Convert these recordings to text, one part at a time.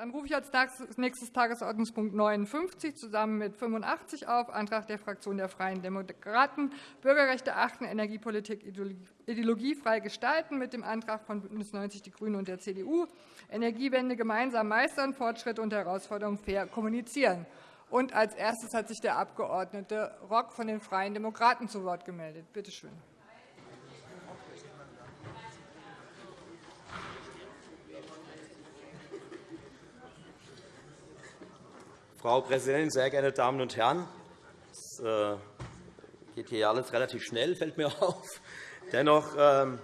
Dann rufe ich als nächstes Tagesordnungspunkt 59 zusammen mit 85 auf, Antrag der Fraktion der Freien Demokraten, Bürgerrechte achten, Energiepolitik ideologiefrei gestalten, mit dem Antrag von BÜNDNIS 90 die GRÜNEN und der CDU, Energiewende gemeinsam meistern, Fortschritte und Herausforderungen fair kommunizieren. Und als erstes hat sich der Abg. Rock von den Freien Demokraten zu Wort gemeldet. Bitte schön. Frau Präsidentin, sehr geehrte Damen und Herren! Es äh, geht hier alles relativ schnell, fällt mir auf. Dennoch ähm,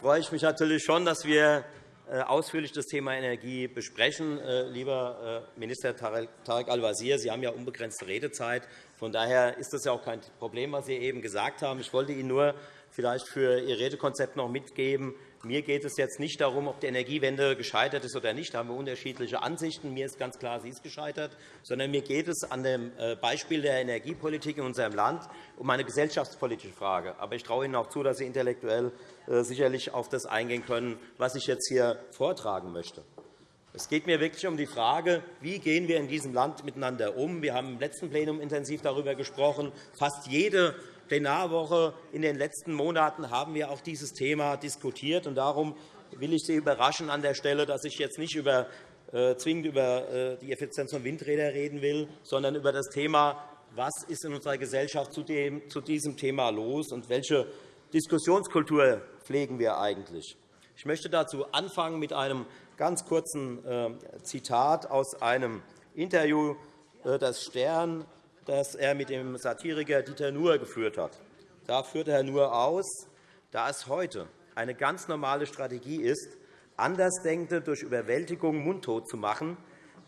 freue ich mich natürlich schon, dass wir äh, ausführlich das Thema Energie besprechen. Äh, lieber Minister Tarek Al-Wazir, Sie haben ja unbegrenzte Redezeit. Von daher ist das ja auch kein Problem, was Sie eben gesagt haben. Ich wollte Ihnen nur vielleicht für Ihr Redekonzept noch mitgeben, mir geht es jetzt nicht darum, ob die Energiewende gescheitert ist oder nicht. Da haben wir unterschiedliche Ansichten. Mir ist ganz klar, sie ist gescheitert. Sondern mir geht es an dem äh, Beispiel der Energiepolitik in unserem Land um eine gesellschaftspolitische Frage. Aber ich traue Ihnen auch zu, dass Sie intellektuell äh, sicherlich auf das eingehen können, was ich jetzt hier vortragen möchte. Es geht mir wirklich um die Frage, wie gehen wir in diesem Land miteinander um. Wir haben im letzten Plenum intensiv darüber gesprochen. Fast jede Plenarwoche in den letzten Monaten haben wir auch dieses Thema diskutiert. Darum will ich Sie überraschen an der Stelle, dass ich jetzt nicht über, äh, zwingend über äh, die Effizienz von Windrädern reden will, sondern über das Thema, was ist in unserer Gesellschaft zu, dem, zu diesem Thema los und welche Diskussionskultur pflegen wir eigentlich. Ich möchte dazu anfangen mit einem ganz kurzen äh, Zitat aus einem Interview, äh, das Stern das er mit dem Satiriker Dieter Nuhr geführt hat. Da führte Herr Nuhr aus, da es heute eine ganz normale Strategie ist, Andersdenkende durch Überwältigung mundtot zu machen,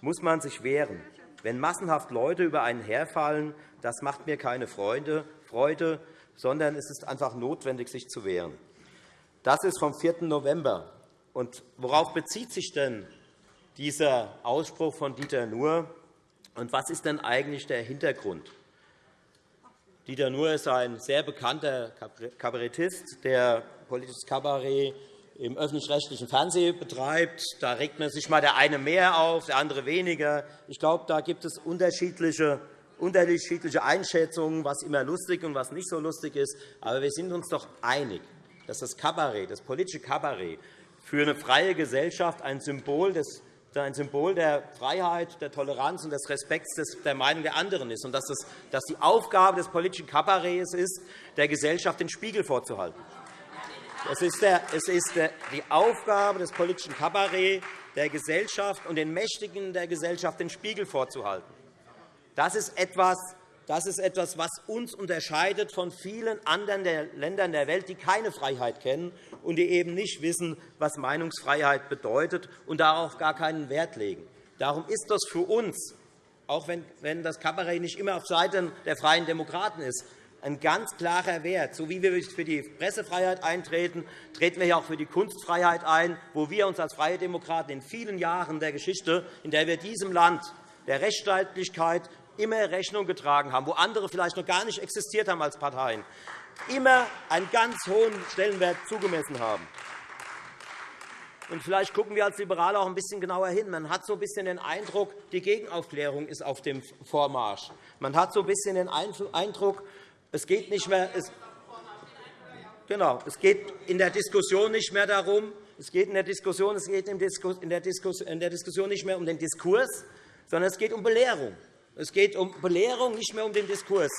muss man sich wehren. Wenn massenhaft Leute über einen herfallen, das macht mir keine Freude, Freude, sondern es ist einfach notwendig, sich zu wehren. Das ist vom 4. November. Und worauf bezieht sich denn dieser Ausspruch von Dieter Nuhr? Und was ist denn eigentlich der Hintergrund? Dieter Nuhr ist ein sehr bekannter Kabarettist, der politisches Kabarett im öffentlich-rechtlichen Fernsehen betreibt. Da regt man sich einmal der eine mehr auf, der andere weniger. Ich glaube, da gibt es unterschiedliche unterschiedliche Einschätzungen, was immer lustig und was nicht so lustig ist. Aber wir sind uns doch einig, dass das Kabarett, das politische Kabarett für eine freie Gesellschaft ein Symbol des ein Symbol der Freiheit, der Toleranz und des Respekts der Meinung der anderen ist, und dass, es, die Aufgabe des politischen Kabarets ist, der Gesellschaft den Spiegel vorzuhalten. Es ist, der, es ist die Aufgabe des politischen Kabarets, der Gesellschaft und den Mächtigen der Gesellschaft den Spiegel vorzuhalten. Das ist etwas, das ist etwas, was uns unterscheidet von vielen anderen Ländern der Welt, die keine Freiheit kennen und die eben nicht wissen, was Meinungsfreiheit bedeutet und darauf gar keinen Wert legen. Darum ist das für uns, auch wenn das Kabarett nicht immer auf Seiten der Freien Demokraten ist, ein ganz klarer Wert. So wie wir für die Pressefreiheit eintreten, treten wir auch für die Kunstfreiheit ein, wo wir uns als Freie Demokraten in vielen Jahren der Geschichte, in der wir diesem Land der Rechtsstaatlichkeit immer Rechnung getragen haben, wo andere vielleicht noch gar nicht existiert haben als Parteien, immer einen ganz hohen Stellenwert zugemessen haben. Und vielleicht gucken wir als Liberale auch ein bisschen genauer hin. Man hat so ein bisschen den Eindruck, die Gegenaufklärung ist auf dem Vormarsch. Man hat so ein bisschen den Eindruck, es geht nicht mehr. Es Genau. Es geht in der Diskussion nicht mehr darum, es geht in der Diskussion, es geht in der Diskussion nicht mehr um den Diskurs, sondern es geht um Belehrung. Es geht um Belehrung, nicht mehr um den Diskurs.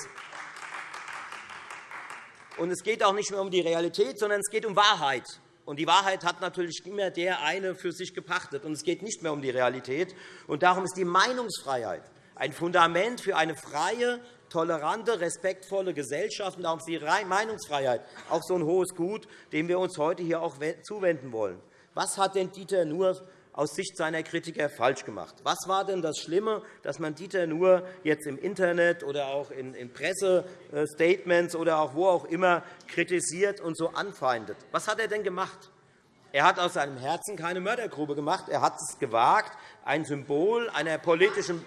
Und es geht auch nicht mehr um die Realität, sondern es geht um Wahrheit. Und die Wahrheit hat natürlich immer der eine für sich gepachtet. Und es geht nicht mehr um die Realität. Und darum ist die Meinungsfreiheit ein Fundament für eine freie, tolerante, respektvolle Gesellschaft. Und darum ist die Meinungsfreiheit auch so ein hohes Gut, dem wir uns heute hier auch zuwenden wollen. Was hat denn Dieter Nuhr aus Sicht seiner Kritiker falsch gemacht? Was war denn das Schlimme, dass man Dieter nur jetzt im Internet oder auch in Pressestatements oder auch wo auch immer kritisiert und so anfeindet? Was hat er denn gemacht? Er hat aus seinem Herzen keine Mördergrube gemacht. Er hat es gewagt, ein Symbol einer politischen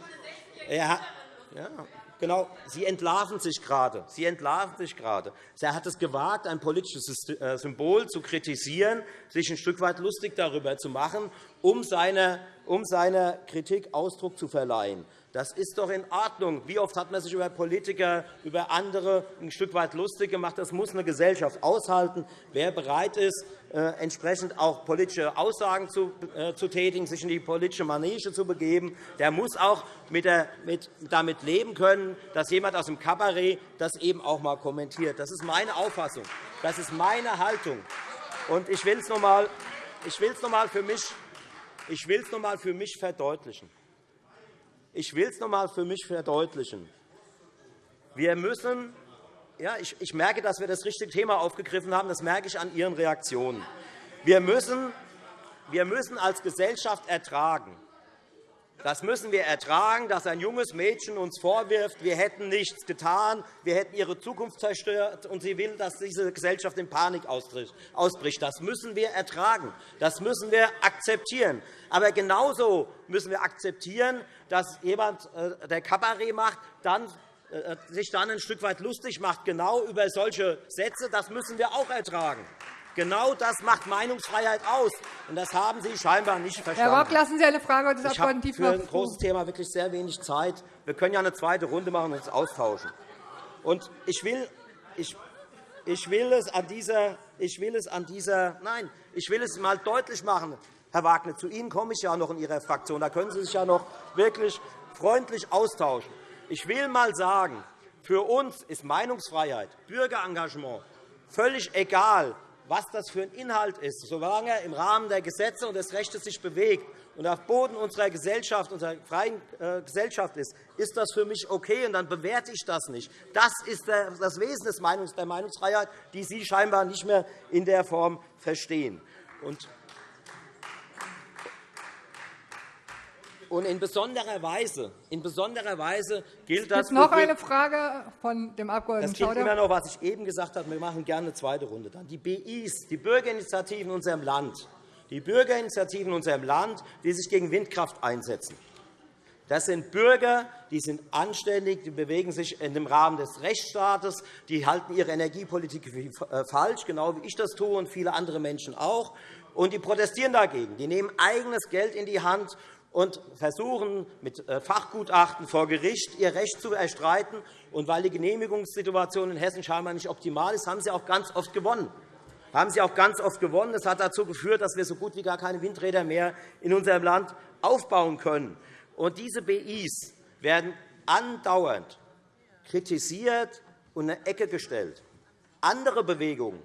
er hat, ja, Genau, Sie entlarven sich gerade. Sie entlarven sich gerade. Er hat es gewagt, ein politisches äh, Symbol zu kritisieren, sich ein Stück weit lustig darüber zu machen, um seiner um seiner Kritik Ausdruck zu verleihen. Das ist doch in Ordnung. Wie oft hat man sich über Politiker, über andere ein Stück weit lustig gemacht? Das muss eine Gesellschaft aushalten. Wer bereit ist, äh, entsprechend auch politische Aussagen zu, äh, zu tätigen, sich in die politische Manege zu begeben, der muss auch damit leben können, dass jemand aus dem Kabarett das eben auch einmal kommentiert. Das ist meine Auffassung. Das ist meine Haltung. Ich will es noch einmal für mich ich will es noch einmal für mich verdeutlichen. Ich will es noch einmal für mich verdeutlichen. Wir müssen ja, ich, ich merke, dass wir das richtige Thema aufgegriffen haben. Das merke ich an Ihren Reaktionen. Wir müssen, wir müssen als Gesellschaft ertragen, das müssen wir ertragen, dass ein junges Mädchen uns vorwirft, wir hätten nichts getan, wir hätten ihre Zukunft zerstört, und sie will, dass diese Gesellschaft in Panik ausbricht. Das müssen wir ertragen. Das müssen wir akzeptieren. Aber genauso müssen wir akzeptieren, dass jemand, äh, der Kabarett macht, dann äh, sich dann ein Stück weit lustig macht, genau über solche Sätze. Das müssen wir auch ertragen. Genau das macht Meinungsfreiheit aus. Und das haben Sie scheinbar nicht verstanden. Herr Rock, lassen Sie eine Frage des Abgeordneten Ich habe für ein großes Thema wirklich sehr wenig Zeit. Wir können ja eine zweite Runde machen und uns austauschen. Und ich will, ich, ich will es an dieser, ich will es an dieser, nein, ich will es mal deutlich machen, Herr Wagner. Zu Ihnen komme ich ja noch in Ihrer Fraktion. Da können Sie sich ja noch wirklich freundlich austauschen. Ich will einmal sagen, für uns ist Meinungsfreiheit, Bürgerengagement völlig egal, was das für ein Inhalt ist, solange er im Rahmen der Gesetze und des Rechts sich bewegt und auf Boden unserer Gesellschaft, unserer freien äh, Gesellschaft ist, ist das für mich okay, und dann bewerte ich das nicht. Das ist das Wesen der Meinungsfreiheit, die Sie scheinbar nicht mehr in der Form verstehen. Und in besonderer Weise, in besonderer Weise gilt das. noch eine Frage von dem Abg. Das gilt immer noch, was ich eben gesagt habe. Wir machen gerne eine zweite Runde. Dann die BIs, die Bürgerinitiativen in unserem Land, die Bürgerinitiativen in unserem Land, die sich gegen Windkraft einsetzen. Das sind Bürger, die sind anständig, die bewegen sich in dem Rahmen des Rechtsstaates, die halten ihre Energiepolitik für äh, falsch, genau wie ich das tue und viele andere Menschen auch. Und die protestieren dagegen. Die nehmen eigenes Geld in die Hand und versuchen mit äh, Fachgutachten vor Gericht ihr Recht zu erstreiten. Und weil die Genehmigungssituation in Hessen scheinbar nicht optimal ist, haben sie auch ganz oft gewonnen. Haben sie auch ganz oft gewonnen. Das hat dazu geführt, dass wir so gut wie gar keine Windräder mehr in unserem Land aufbauen können. Und diese BIs werden andauernd kritisiert und in eine Ecke gestellt. Andere Bewegungen,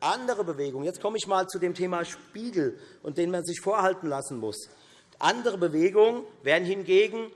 andere Bewegungen. Jetzt komme ich einmal zu dem Thema Spiegel, und den man sich vorhalten lassen muss. Andere Bewegungen werden hingegen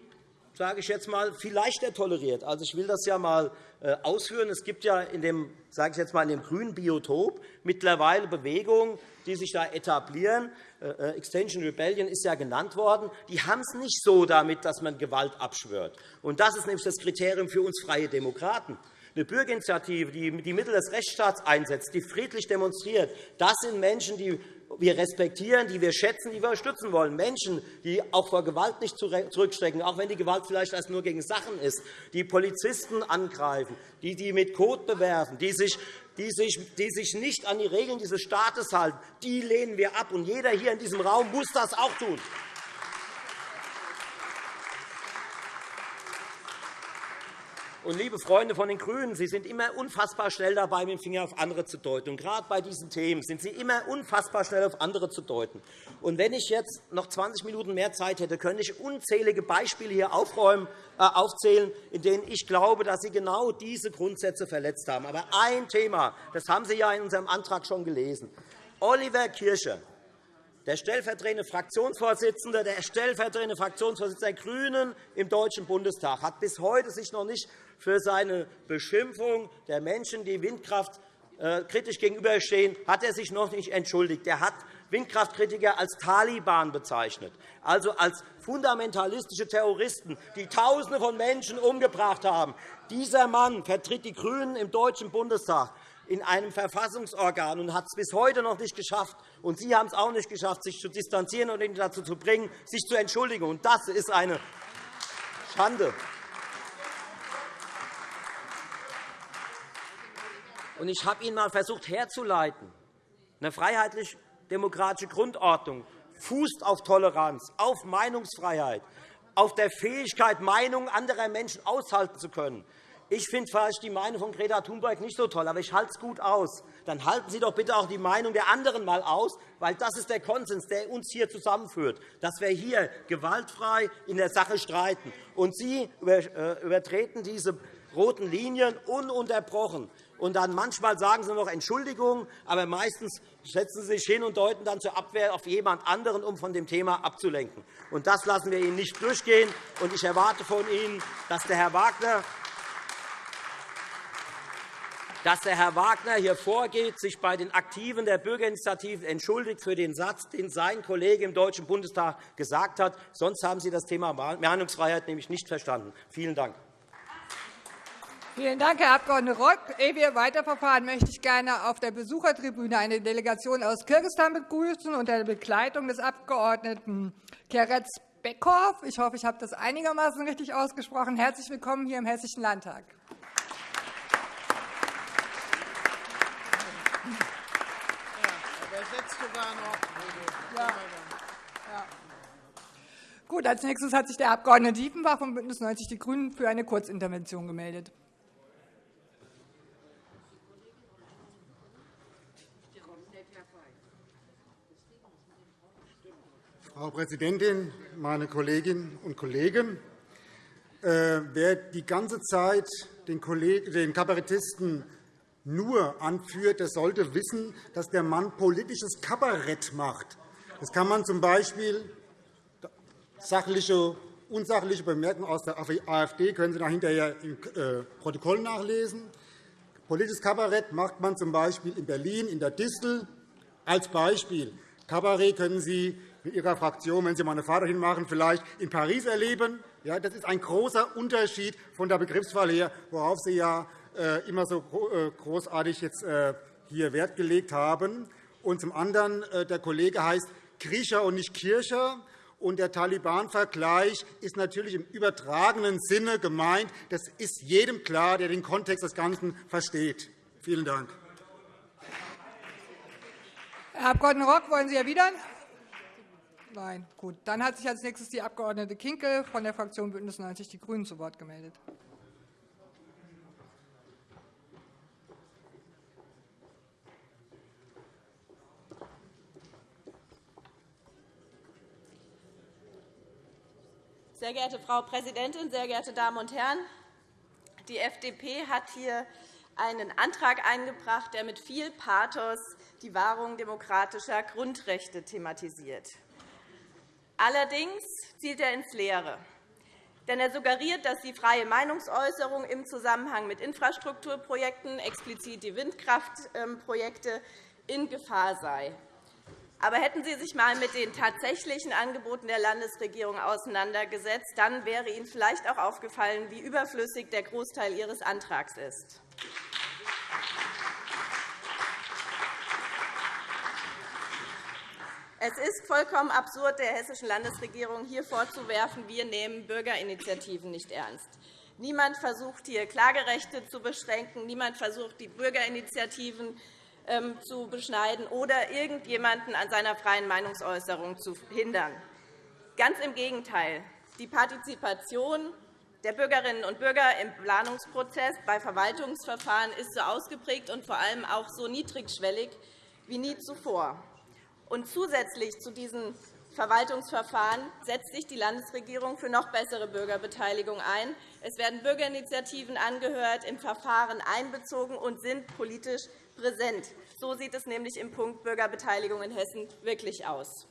sage ich jetzt mal, viel leichter toleriert. Also, ich will das ja einmal äh, ausführen. Es gibt ja in dem, sage ich jetzt mal, in dem grünen Biotop mittlerweile Bewegungen, die sich da etablieren. Äh, äh, Extension Rebellion ist ja genannt worden. Die haben es nicht so damit, dass man Gewalt abschwört. Und das ist nämlich das Kriterium für uns Freie Demokraten. Eine Bürgerinitiative, die die Mittel des Rechtsstaats einsetzt, die friedlich demonstriert, das sind Menschen, die wir respektieren, die wir schätzen, die wir unterstützen wollen. Menschen, die auch vor Gewalt nicht zurückstecken, auch wenn die Gewalt vielleicht erst nur gegen Sachen ist, die Polizisten angreifen, die die mit Kot bewerfen, die sich, die, sich, die sich nicht an die Regeln dieses Staates halten, die lehnen wir ab. Und jeder hier in diesem Raum muss das auch tun. Und, liebe Freunde von den GRÜNEN, Sie sind immer unfassbar schnell dabei, mit dem Finger auf andere zu deuten. Und gerade bei diesen Themen sind Sie immer unfassbar schnell auf andere zu deuten. Und wenn ich jetzt noch 20 Minuten mehr Zeit hätte, könnte ich unzählige Beispiele hier aufräumen, äh, aufzählen, in denen ich glaube, dass Sie genau diese Grundsätze verletzt haben. Aber ein Thema, das haben Sie ja in unserem Antrag schon gelesen. Oliver Kircher, der stellvertretende Fraktionsvorsitzende, der stellvertretende Fraktionsvorsitzende der GRÜNEN im Deutschen Bundestag hat bis heute sich noch nicht für seine Beschimpfung der Menschen, die Windkraft äh, kritisch gegenüberstehen, hat er sich noch nicht entschuldigt. Er hat Windkraftkritiker als Taliban bezeichnet, also als fundamentalistische Terroristen, die Tausende von Menschen umgebracht haben. Dieser Mann vertritt die GRÜNEN im Deutschen Bundestag in einem Verfassungsorgan und hat es bis heute noch nicht geschafft. Und Sie haben es auch nicht geschafft, sich zu distanzieren und ihn dazu zu bringen, sich zu entschuldigen. Und das ist eine Schande. Und ich habe Ihnen einmal versucht herzuleiten, eine freiheitlich-demokratische Grundordnung fußt auf Toleranz, auf Meinungsfreiheit, auf der Fähigkeit, Meinungen anderer Menschen aushalten zu können. Ich finde vielleicht die Meinung von Greta Thunberg nicht so toll, aber ich halte es gut aus. Dann halten Sie doch bitte auch die Meinung der anderen einmal aus, weil das ist der Konsens, der uns hier zusammenführt, dass wir hier gewaltfrei in der Sache streiten. Und Sie äh, übertreten diese roten Linien ununterbrochen. Und dann manchmal sagen Sie noch Entschuldigung, aber meistens setzen Sie sich hin und deuten dann zur Abwehr auf jemand anderen, um von dem Thema abzulenken. Und das lassen wir Ihnen nicht durchgehen. Und ich erwarte von Ihnen, dass der Herr Wagner dass der Herr Wagner hier vorgeht, sich bei den Aktiven der Bürgerinitiativen entschuldigt für den Satz, den sein Kollege im Deutschen Bundestag gesagt hat. Sonst haben Sie das Thema Meinungsfreiheit nämlich nicht verstanden. Vielen Dank. Vielen Dank, Herr Abg. Rock. Ehe wir weiterverfahren, möchte ich gerne auf der Besuchertribüne eine Delegation aus Kirgisistan begrüßen unter der Begleitung des Abg. Keretz Beckhoff. Ich hoffe, ich habe das einigermaßen richtig ausgesprochen. Herzlich willkommen hier im Hessischen Landtag. sogar noch. Ja. Ja. Gut, als nächstes hat sich der Abg. Diefenbach von BÜNDNIS 90 die GRÜNEN für eine Kurzintervention gemeldet. Frau Präsidentin, meine Kolleginnen und Kollegen! Äh, wer die ganze Zeit den Kabarettisten nur anführt, der sollte wissen, dass der Mann politisches Kabarett macht. Das kann man z. B. sachliche, unsachliche Bemerkungen aus der AfD können Sie hinterher im äh, Protokoll nachlesen. Politisches Kabarett macht man z. B. in Berlin, in der Distel. Als Beispiel. Kabarett können Sie mit Ihrer Fraktion, wenn Sie meine Vater hinmachen, vielleicht in Paris erleben. Ja, das ist ein großer Unterschied von der Begriffswahl her, worauf Sie ja äh, immer so äh, großartig jetzt hier Wert gelegt haben. Und zum anderen, der Kollege heißt Kriecher und nicht Kircher. Und der Taliban-Vergleich ist natürlich im übertragenen Sinne gemeint. Das ist jedem klar, der den Kontext des Ganzen versteht. Vielen Dank. Herr Abg. Rock, wollen Sie erwidern? Nein. Gut. Dann hat sich als nächstes die Abg. Kinkel von der Fraktion BÜNDNIS 90 die GRÜNEN zu Wort gemeldet. Sehr geehrte Frau Präsidentin, sehr geehrte Damen und Herren! Die FDP hat hier einen Antrag eingebracht, der mit viel Pathos die Wahrung demokratischer Grundrechte thematisiert. Allerdings zielt er ins Leere. Denn er suggeriert, dass die freie Meinungsäußerung im Zusammenhang mit Infrastrukturprojekten, explizit die Windkraftprojekte, in Gefahr sei. Aber hätten Sie sich einmal mit den tatsächlichen Angeboten der Landesregierung auseinandergesetzt, dann wäre Ihnen vielleicht auch aufgefallen, wie überflüssig der Großteil Ihres Antrags ist. Es ist vollkommen absurd, der hessischen Landesregierung hier vorzuwerfen, wir nehmen Bürgerinitiativen nicht ernst. Niemand versucht, hier Klagerechte zu beschränken. Niemand versucht, die Bürgerinitiativen zu beschneiden oder irgendjemanden an seiner freien Meinungsäußerung zu hindern. Ganz im Gegenteil. Die Partizipation der Bürgerinnen und Bürger im Planungsprozess bei Verwaltungsverfahren ist so ausgeprägt und vor allem auch so niedrigschwellig wie nie zuvor. Und zusätzlich zu diesen Verwaltungsverfahren setzt sich die Landesregierung für noch bessere Bürgerbeteiligung ein. Es werden Bürgerinitiativen angehört, im Verfahren einbezogen und sind politisch präsent. So sieht es nämlich im Punkt Bürgerbeteiligung in Hessen wirklich aus.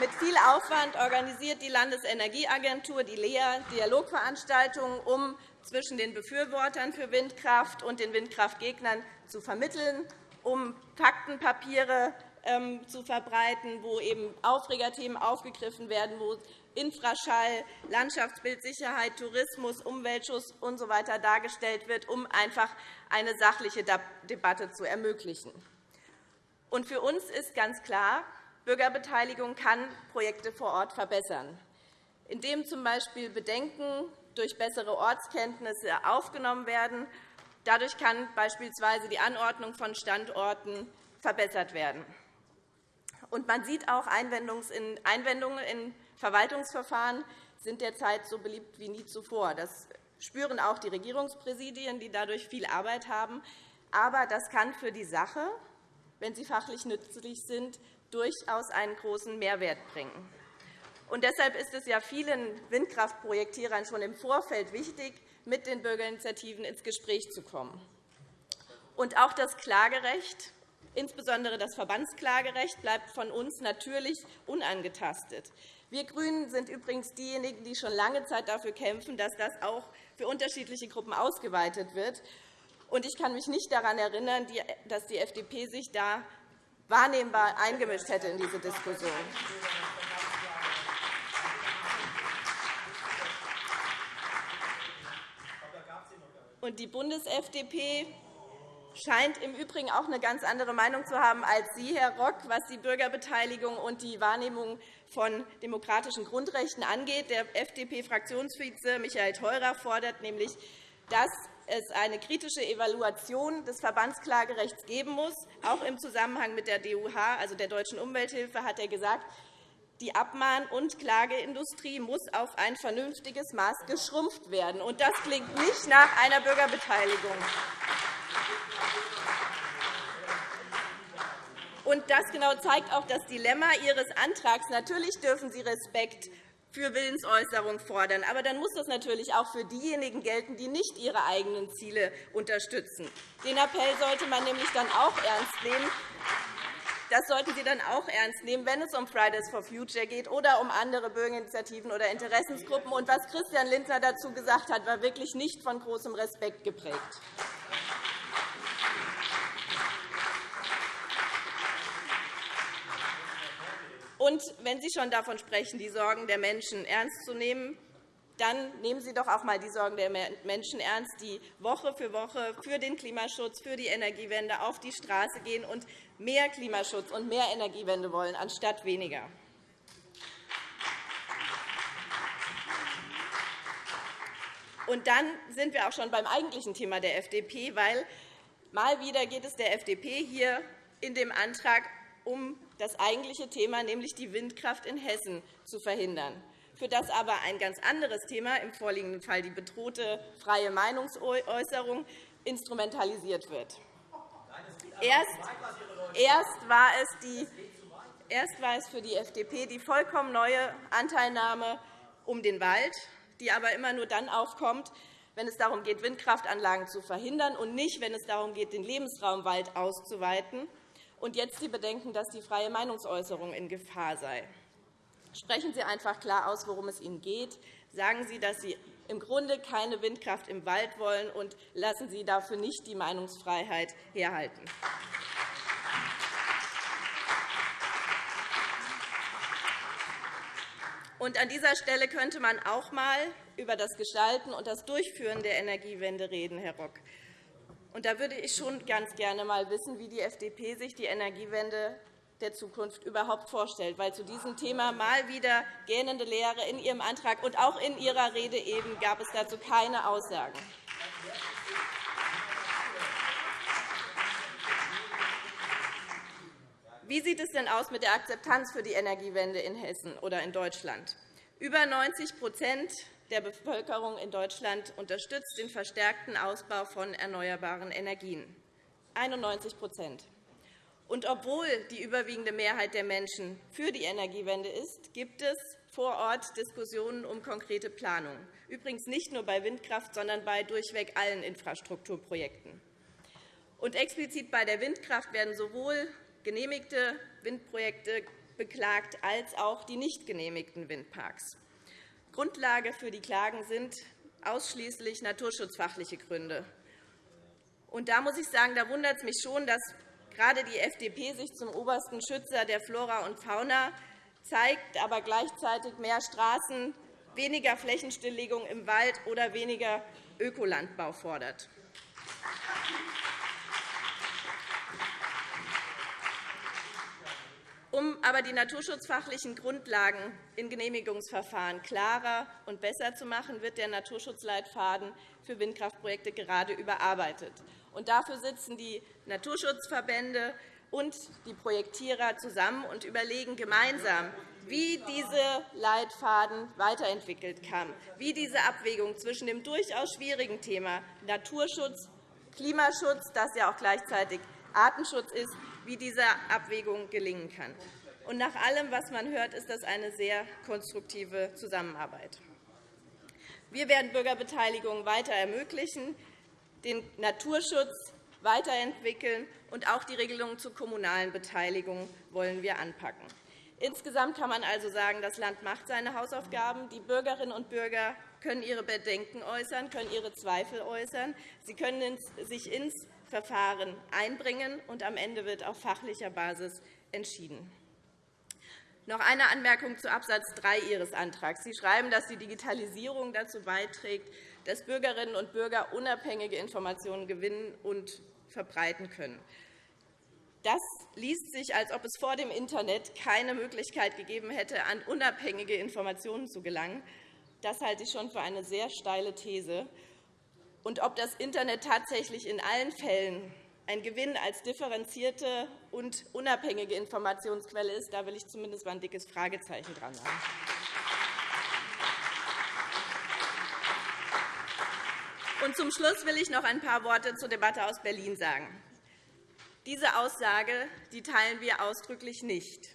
Mit viel Aufwand organisiert die Landesenergieagentur, die LEA, Dialogveranstaltungen, um zwischen den Befürwortern für Windkraft und den Windkraftgegnern zu vermitteln, um Faktenpapiere ähm, zu verbreiten, wo eben Aufregerthemen aufgegriffen werden, wo Infraschall, Landschaftsbildsicherheit, Tourismus, Umweltschutz usw. So dargestellt wird, um einfach eine sachliche Debatte zu ermöglichen. Und für uns ist ganz klar, Bürgerbeteiligung kann Projekte vor Ort verbessern, indem z. B. Bedenken durch bessere Ortskenntnisse aufgenommen werden, Dadurch kann beispielsweise die Anordnung von Standorten verbessert werden. Und man sieht auch, Einwendungen in Verwaltungsverfahren sind derzeit so beliebt wie nie zuvor. Das spüren auch die Regierungspräsidien, die dadurch viel Arbeit haben. Aber das kann für die Sache, wenn sie fachlich nützlich sind, durchaus einen großen Mehrwert bringen. Und deshalb ist es ja vielen Windkraftprojektierern schon im Vorfeld wichtig, mit den Bürgerinitiativen ins Gespräch zu kommen. Und auch das Klagerecht, insbesondere das Verbandsklagerecht, bleibt von uns natürlich unangetastet. Wir GRÜNEN sind übrigens diejenigen, die schon lange Zeit dafür kämpfen, dass das auch für unterschiedliche Gruppen ausgeweitet wird. Ich kann mich nicht daran erinnern, dass die FDP sich da wahrnehmbar eingemischt hätte in diese Diskussion. Und die Bundes-FDP scheint im Übrigen auch eine ganz andere Meinung zu haben als Sie, Herr Rock, was die Bürgerbeteiligung und die Wahrnehmung von demokratischen Grundrechten angeht. Der FDP-Fraktionsvize Michael Theurer fordert nämlich, dass es eine kritische Evaluation des Verbandsklagerechts geben muss. Auch im Zusammenhang mit der DUH, also der Deutschen Umwelthilfe, hat er gesagt, die Abmahn- und Klageindustrie muss auf ein vernünftiges Maß geschrumpft werden. Und das klingt nicht nach einer Bürgerbeteiligung. Und das genau zeigt auch das Dilemma Ihres Antrags. Natürlich dürfen Sie Respekt für Willensäußerung fordern. Aber dann muss das natürlich auch für diejenigen gelten, die nicht ihre eigenen Ziele unterstützen. Den Appell sollte man nämlich dann auch ernst nehmen. Das sollten Sie dann auch ernst nehmen, wenn es um Fridays for Future geht oder um andere Bürgerinitiativen oder Interessensgruppen. Und was Christian Lindner dazu gesagt hat, war wirklich nicht von großem Respekt geprägt. Und wenn Sie schon davon sprechen, die Sorgen der Menschen ernst zu nehmen, dann nehmen Sie doch auch einmal die Sorgen der Menschen ernst, die Woche für Woche für den Klimaschutz, für die Energiewende auf die Straße gehen und mehr Klimaschutz und mehr Energiewende wollen, anstatt weniger. Und dann sind wir auch schon beim eigentlichen Thema der FDP, weil mal wieder geht es der FDP hier in dem Antrag um das eigentliche Thema, nämlich die Windkraft in Hessen, zu verhindern, für das aber ein ganz anderes Thema, im vorliegenden Fall die bedrohte freie Meinungsäußerung, instrumentalisiert wird. Erst, war es war es für die FDP die vollkommen neue Anteilnahme um den Wald, die aber immer nur dann aufkommt, wenn es darum geht, Windkraftanlagen zu verhindern, und nicht, wenn es darum geht, den Lebensraum Wald auszuweiten und jetzt die Bedenken, dass die freie Meinungsäußerung in Gefahr sei. Sprechen Sie einfach klar aus, worum es Ihnen geht. Sagen Sie, dass Sie im Grunde keine Windkraft im Wald wollen, und lassen Sie dafür nicht die Meinungsfreiheit herhalten. Und an dieser Stelle könnte man auch einmal über das Gestalten und das Durchführen der Energiewende reden, Herr Rock. Und da würde ich schon ganz gerne einmal wissen, wie die FDP sich die Energiewende der Zukunft überhaupt vorstellt. Weil zu diesem Thema mal wieder gähnende Lehre in Ihrem Antrag und auch in Ihrer Rede eben gab es dazu keine Aussagen. Wie sieht es denn aus mit der Akzeptanz für die Energiewende in Hessen oder in Deutschland? Über 90% der Bevölkerung in Deutschland unterstützt den verstärkten Ausbau von erneuerbaren Energien, 91 und obwohl die überwiegende Mehrheit der Menschen für die Energiewende ist, gibt es vor Ort Diskussionen um konkrete Planungen, übrigens nicht nur bei Windkraft, sondern bei durchweg allen Infrastrukturprojekten. Und explizit bei der Windkraft werden sowohl genehmigte Windprojekte beklagt als auch die nicht genehmigten Windparks. Grundlage für die Klagen sind ausschließlich naturschutzfachliche Gründe. Und da muss ich sagen, da wundert es mich schon, dass gerade die FDP sich zum obersten Schützer der Flora und Fauna zeigt, aber gleichzeitig mehr Straßen, weniger Flächenstilllegung im Wald oder weniger Ökolandbau fordert. Um aber die naturschutzfachlichen Grundlagen in Genehmigungsverfahren klarer und besser zu machen, wird der Naturschutzleitfaden für Windkraftprojekte gerade überarbeitet. Dafür sitzen die Naturschutzverbände und die Projektierer zusammen und überlegen gemeinsam, wie dieser Leitfaden weiterentwickelt kann, wie diese Abwägung zwischen dem durchaus schwierigen Thema Naturschutz, Klimaschutz, das ja auch gleichzeitig Artenschutz ist, wie diese Abwägung gelingen kann. Und nach allem, was man hört, ist das eine sehr konstruktive Zusammenarbeit. Wir werden Bürgerbeteiligung weiter ermöglichen, den Naturschutz weiterentwickeln, und auch die Regelungen zur kommunalen Beteiligung wollen wir anpacken. Insgesamt kann man also sagen, das Land macht seine Hausaufgaben. Die Bürgerinnen und Bürger können ihre Bedenken äußern, können ihre Zweifel äußern. Sie können sich ins Verfahren einbringen, und am Ende wird auf fachlicher Basis entschieden. Noch eine Anmerkung zu Abs. 3 Ihres Antrags. Sie schreiben, dass die Digitalisierung dazu beiträgt, dass Bürgerinnen und Bürger unabhängige Informationen gewinnen und verbreiten können. Das liest sich, als ob es vor dem Internet keine Möglichkeit gegeben hätte, an unabhängige Informationen zu gelangen. Das halte ich schon für eine sehr steile These. Und ob das Internet tatsächlich in allen Fällen ein Gewinn als differenzierte und unabhängige Informationsquelle ist, da will ich zumindest ein dickes Fragezeichen dran haben. Und zum Schluss will ich noch ein paar Worte zur Debatte aus Berlin sagen. Diese Aussage die teilen wir ausdrücklich nicht.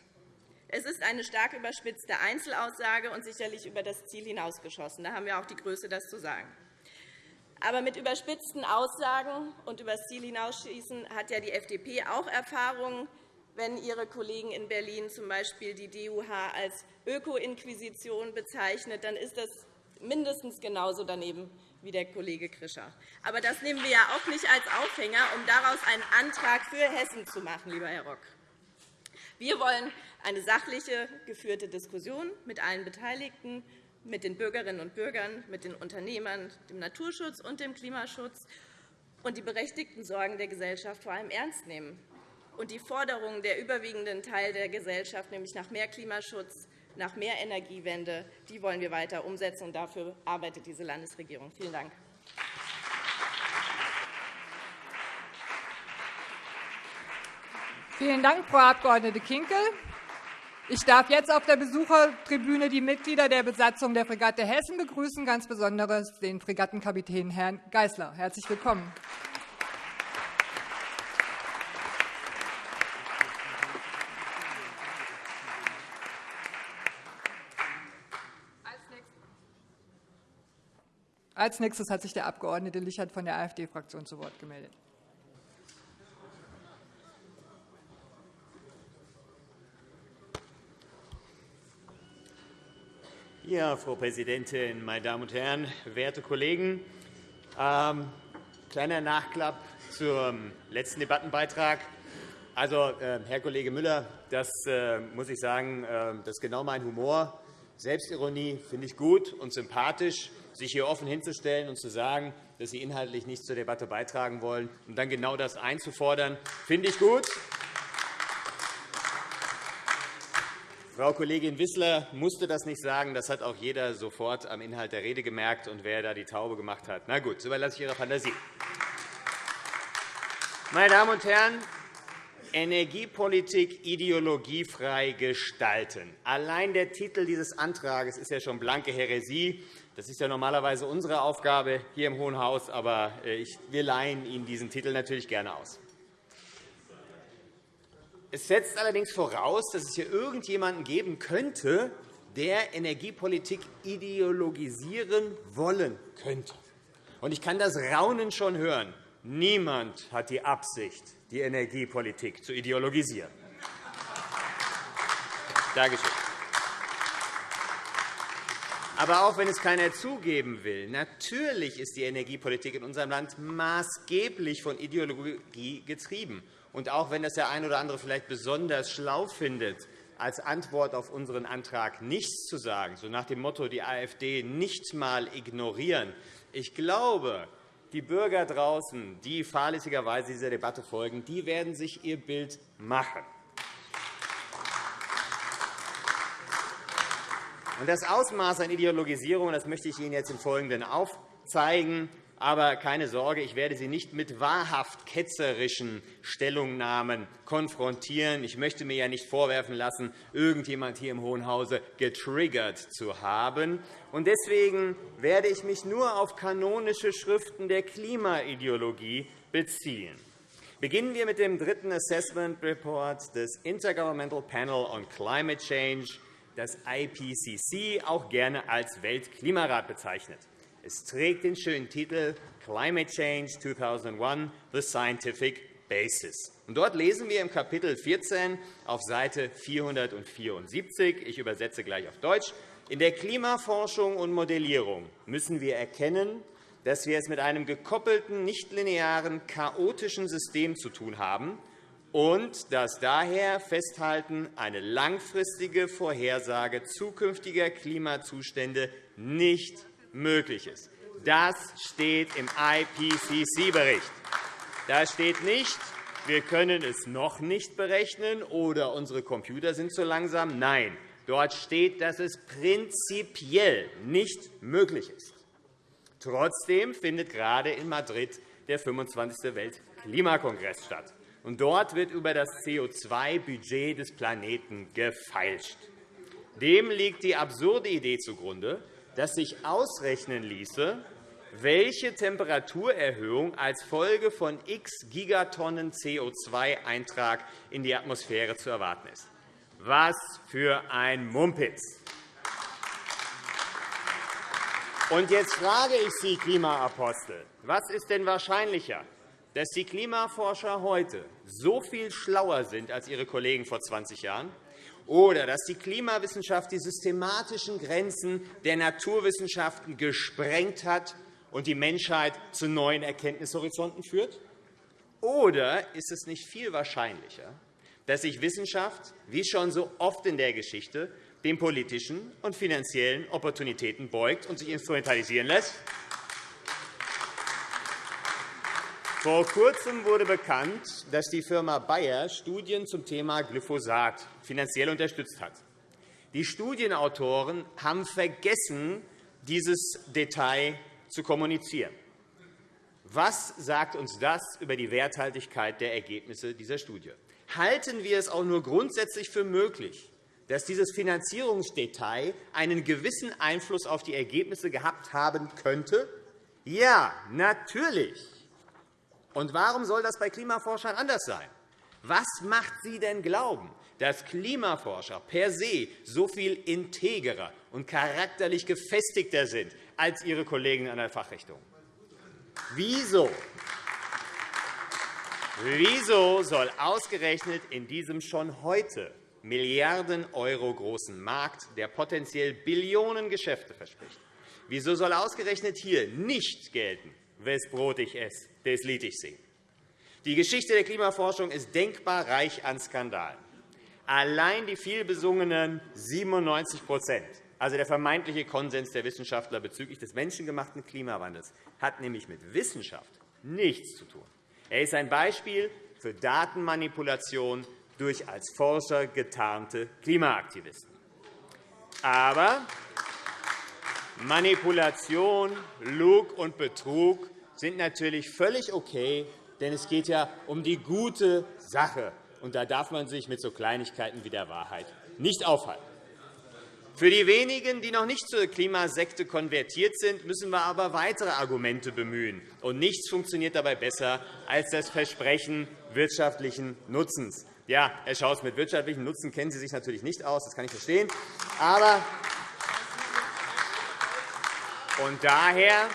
Es ist eine stark überspitzte Einzelaussage und sicherlich über das Ziel hinausgeschossen. Da haben wir auch die Größe, das zu sagen. Aber mit überspitzten Aussagen und über das Ziel hinausschießen hat ja die FDP auch Erfahrungen. Wenn Ihre Kollegen in Berlin z.B. die DUH als Öko-Inquisition bezeichnet, dann ist das mindestens genauso daneben wie der Kollege Krischer. Aber das nehmen wir ja auch nicht als Aufhänger, um daraus einen Antrag für Hessen zu machen, lieber Herr Rock. Wir wollen eine sachliche, geführte Diskussion mit allen Beteiligten, mit den Bürgerinnen und Bürgern, mit den Unternehmern, dem Naturschutz und dem Klimaschutz und die berechtigten Sorgen der Gesellschaft vor allem ernst nehmen und die Forderungen der überwiegenden Teil der Gesellschaft, nämlich nach mehr Klimaschutz, nach mehr Energiewende, die wollen wir weiter umsetzen. Und dafür arbeitet diese Landesregierung. Vielen Dank. Vielen Dank, Frau Abg. Kinkel. Ich darf jetzt auf der Besuchertribüne die Mitglieder der Besatzung der Fregatte Hessen begrüßen, ganz besonders den Fregattenkapitän Herrn Geisler. Herzlich willkommen. Als nächstes hat sich der Abg. Lichert von der AfD-Fraktion zu Wort gemeldet. Ja, Frau Präsidentin, meine Damen und Herren, werte Kollegen! Ähm, kleiner Nachklapp zum letzten Debattenbeitrag. Also, äh, Herr Kollege Müller, das äh, muss ich sagen, äh, das ist genau mein Humor. Selbstironie finde ich gut und sympathisch sich hier offen hinzustellen und zu sagen, dass Sie inhaltlich nichts zur Debatte beitragen wollen, und dann genau das einzufordern, finde ich gut. Frau Kollegin Wissler musste das nicht sagen. Das hat auch jeder sofort am Inhalt der Rede gemerkt, und wer da die Taube gemacht hat. Na gut, das überlasse ich Ihrer Fantasie. Meine Damen und Herren, Energiepolitik ideologiefrei gestalten. Allein der Titel dieses Antrags ist ja schon blanke Häresie. Das ist ja normalerweise unsere Aufgabe hier im Hohen Haus, aber äh, wir leihen Ihnen diesen Titel natürlich gerne aus. Es setzt allerdings voraus, dass es hier irgendjemanden geben könnte, der Energiepolitik ideologisieren wollen könnte. Ich kann das Raunen schon hören. Niemand hat die Absicht, die Energiepolitik zu ideologisieren. Dankeschön. Aber auch wenn es keiner zugeben will, natürlich ist die Energiepolitik in unserem Land maßgeblich von Ideologie getrieben. Und auch wenn das der eine oder andere vielleicht besonders schlau findet, als Antwort auf unseren Antrag nichts zu sagen, so nach dem Motto, die AfD nicht einmal ignorieren, ich glaube, die Bürger draußen, die fahrlässigerweise dieser Debatte folgen, die werden sich ihr Bild machen. Das Ausmaß an Ideologisierung das möchte ich Ihnen jetzt im Folgenden aufzeigen. Aber keine Sorge, ich werde Sie nicht mit wahrhaft ketzerischen Stellungnahmen konfrontieren. Ich möchte mir ja nicht vorwerfen lassen, irgendjemand hier im Hohen Hause getriggert zu haben. Deswegen werde ich mich nur auf kanonische Schriften der Klimaideologie beziehen. Beginnen wir mit dem dritten Assessment Report des Intergovernmental Panel on Climate Change, das IPCC auch gerne als Weltklimarat bezeichnet. Es trägt den schönen Titel Climate Change 2001 – The Scientific Basis. dort lesen wir im Kapitel 14 auf Seite 474, ich übersetze gleich auf Deutsch, in der Klimaforschung und Modellierung müssen wir erkennen, dass wir es mit einem gekoppelten, nichtlinearen, chaotischen System zu tun haben und dass daher Festhalten eine langfristige Vorhersage zukünftiger Klimazustände nicht möglich ist. Das steht im IPCC-Bericht. Da steht nicht, wir können es noch nicht berechnen oder unsere Computer sind zu langsam. Nein, dort steht, dass es prinzipiell nicht möglich ist. Trotzdem findet gerade in Madrid der 25. Weltklimakongress statt. Und dort wird über das CO2-Budget des Planeten gefeilscht. Dem liegt die absurde Idee zugrunde, dass sich ausrechnen ließe, welche Temperaturerhöhung als Folge von x Gigatonnen CO2-Eintrag in die Atmosphäre zu erwarten ist. Was für ein Mumpitz! Und jetzt frage ich Sie, Klimaapostel, was ist denn wahrscheinlicher, dass die Klimaforscher heute so viel schlauer sind als ihre Kollegen vor 20 Jahren oder dass die Klimawissenschaft die systematischen Grenzen der Naturwissenschaften gesprengt hat und die Menschheit zu neuen Erkenntnishorizonten führt? Oder ist es nicht viel wahrscheinlicher, dass sich Wissenschaft, wie schon so oft in der Geschichte, den politischen und finanziellen Opportunitäten beugt und sich instrumentalisieren lässt? Vor Kurzem wurde bekannt, dass die Firma Bayer Studien zum Thema Glyphosat finanziell unterstützt hat. Die Studienautoren haben vergessen, dieses Detail zu kommunizieren. Was sagt uns das über die Werthaltigkeit der Ergebnisse dieser Studie? Halten wir es auch nur grundsätzlich für möglich, dass dieses Finanzierungsdetail einen gewissen Einfluss auf die Ergebnisse gehabt haben könnte? Ja, natürlich. Und warum soll das bei Klimaforschern anders sein? Was macht Sie denn glauben, dass Klimaforscher per se so viel integerer und charakterlich gefestigter sind als ihre Kollegen an der Fachrichtung? Wieso? Wieso soll ausgerechnet in diesem schon heute Milliarden Euro großen Markt, der potenziell Billionen Geschäfte verspricht, wieso soll ausgerechnet hier nicht gelten, wes Brot ich esse, des Lied ich singe? Die Geschichte der Klimaforschung ist denkbar reich an Skandalen. Allein die vielbesungenen 97% also der vermeintliche Konsens der Wissenschaftler bezüglich des menschengemachten Klimawandels, hat nämlich mit Wissenschaft nichts zu tun. Er ist ein Beispiel für Datenmanipulation durch als Forscher getarnte Klimaaktivisten. Aber Manipulation, Lug und Betrug sind natürlich völlig okay, denn es geht ja um die gute Sache und da darf man sich mit so Kleinigkeiten wie der Wahrheit nicht aufhalten. Für die wenigen, die noch nicht zur Klimasekte konvertiert sind, müssen wir aber weitere Argumente bemühen. Und nichts funktioniert dabei besser als das Versprechen wirtschaftlichen Nutzens. Ja, Herr Schaus, mit wirtschaftlichem Nutzen kennen Sie sich natürlich nicht aus, das kann ich verstehen. Aber und daher,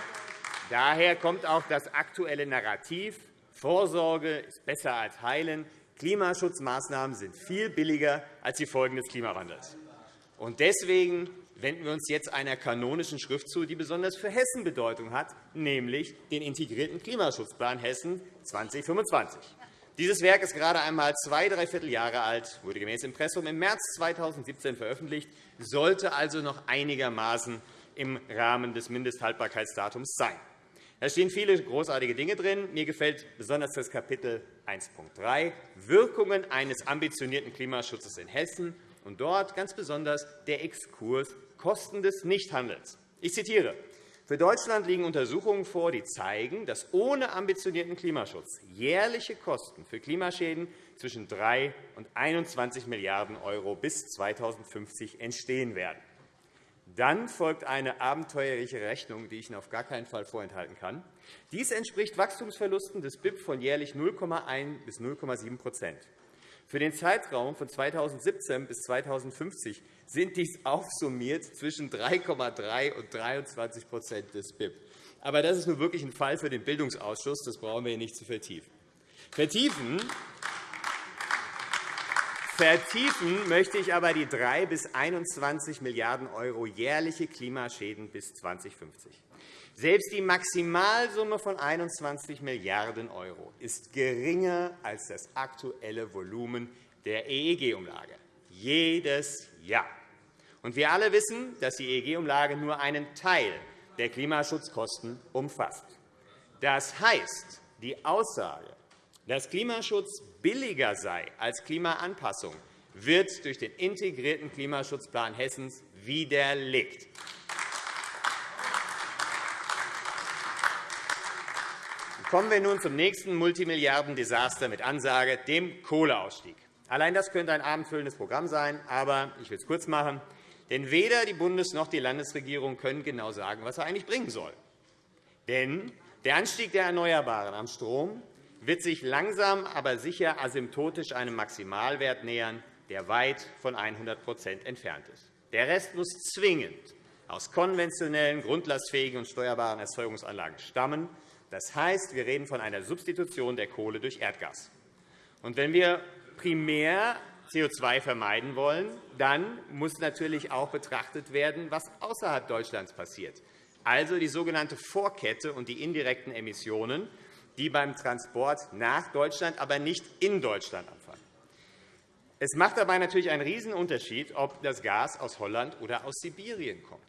daher kommt auch das aktuelle Narrativ, Vorsorge ist besser als Heilen, Klimaschutzmaßnahmen sind viel billiger als die Folgen des Klimawandels. Und deswegen wenden wir uns jetzt einer kanonischen Schrift zu, die besonders für Hessen Bedeutung hat, nämlich den integrierten Klimaschutzplan Hessen 2025. Dieses Werk ist gerade einmal zwei, dreiviertel Jahre alt, wurde gemäß Impressum im März 2017 veröffentlicht, sollte also noch einigermaßen im Rahmen des Mindesthaltbarkeitsdatums sein. Da stehen viele großartige Dinge drin. Mir gefällt besonders das Kapitel 1.3 Wirkungen eines ambitionierten Klimaschutzes in Hessen und dort ganz besonders der Exkurs Kosten des Nichthandelns. Ich zitiere. Für Deutschland liegen Untersuchungen vor, die zeigen, dass ohne ambitionierten Klimaschutz jährliche Kosten für Klimaschäden zwischen 3 und 21 Milliarden € bis 2050 entstehen werden. Dann folgt eine abenteuerliche Rechnung, die ich Ihnen auf gar keinen Fall vorenthalten kann. Dies entspricht Wachstumsverlusten des BIP von jährlich 0,1 bis 0,7% Für den Zeitraum von 2017 bis 2050 sind dies aufsummiert zwischen 3,3 und 23% des BIP. Aber das ist nun wirklich ein Fall für den Bildungsausschuss. Das brauchen wir hier nicht zu vertiefen. Vertiefen Vertiefen möchte ich aber die 3 bis 21 Milliarden € jährliche Klimaschäden bis 2050. Selbst die Maximalsumme von 21 Milliarden € ist geringer als das aktuelle Volumen der EEG-Umlage. Jedes Jahr. Und wir alle wissen, dass die EEG-Umlage nur einen Teil der Klimaschutzkosten umfasst. Das heißt, die Aussage, dass Klimaschutz billiger sei als Klimaanpassung, wird durch den integrierten Klimaschutzplan Hessens widerlegt. Kommen wir nun zum nächsten Multimilliarden-Desaster mit Ansage, dem Kohleausstieg. Allein das könnte ein abendfüllendes Programm sein, aber ich will es kurz machen. Denn weder die Bundes- noch die Landesregierung können genau sagen, was er eigentlich bringen soll. Denn der Anstieg der Erneuerbaren am Strom wird sich langsam, aber sicher asymptotisch einem Maximalwert nähern, der weit von 100% entfernt ist. Der Rest muss zwingend aus konventionellen, grundlastfähigen und steuerbaren Erzeugungsanlagen stammen. Das heißt, wir reden von einer Substitution der Kohle durch Erdgas. Und wenn wir primär CO2 vermeiden wollen, dann muss natürlich auch betrachtet werden, was außerhalb Deutschlands passiert, also die sogenannte Vorkette und die indirekten Emissionen, die beim Transport nach Deutschland, aber nicht in Deutschland anfallen. Es macht dabei natürlich einen Riesenunterschied, ob das Gas aus Holland oder aus Sibirien kommt.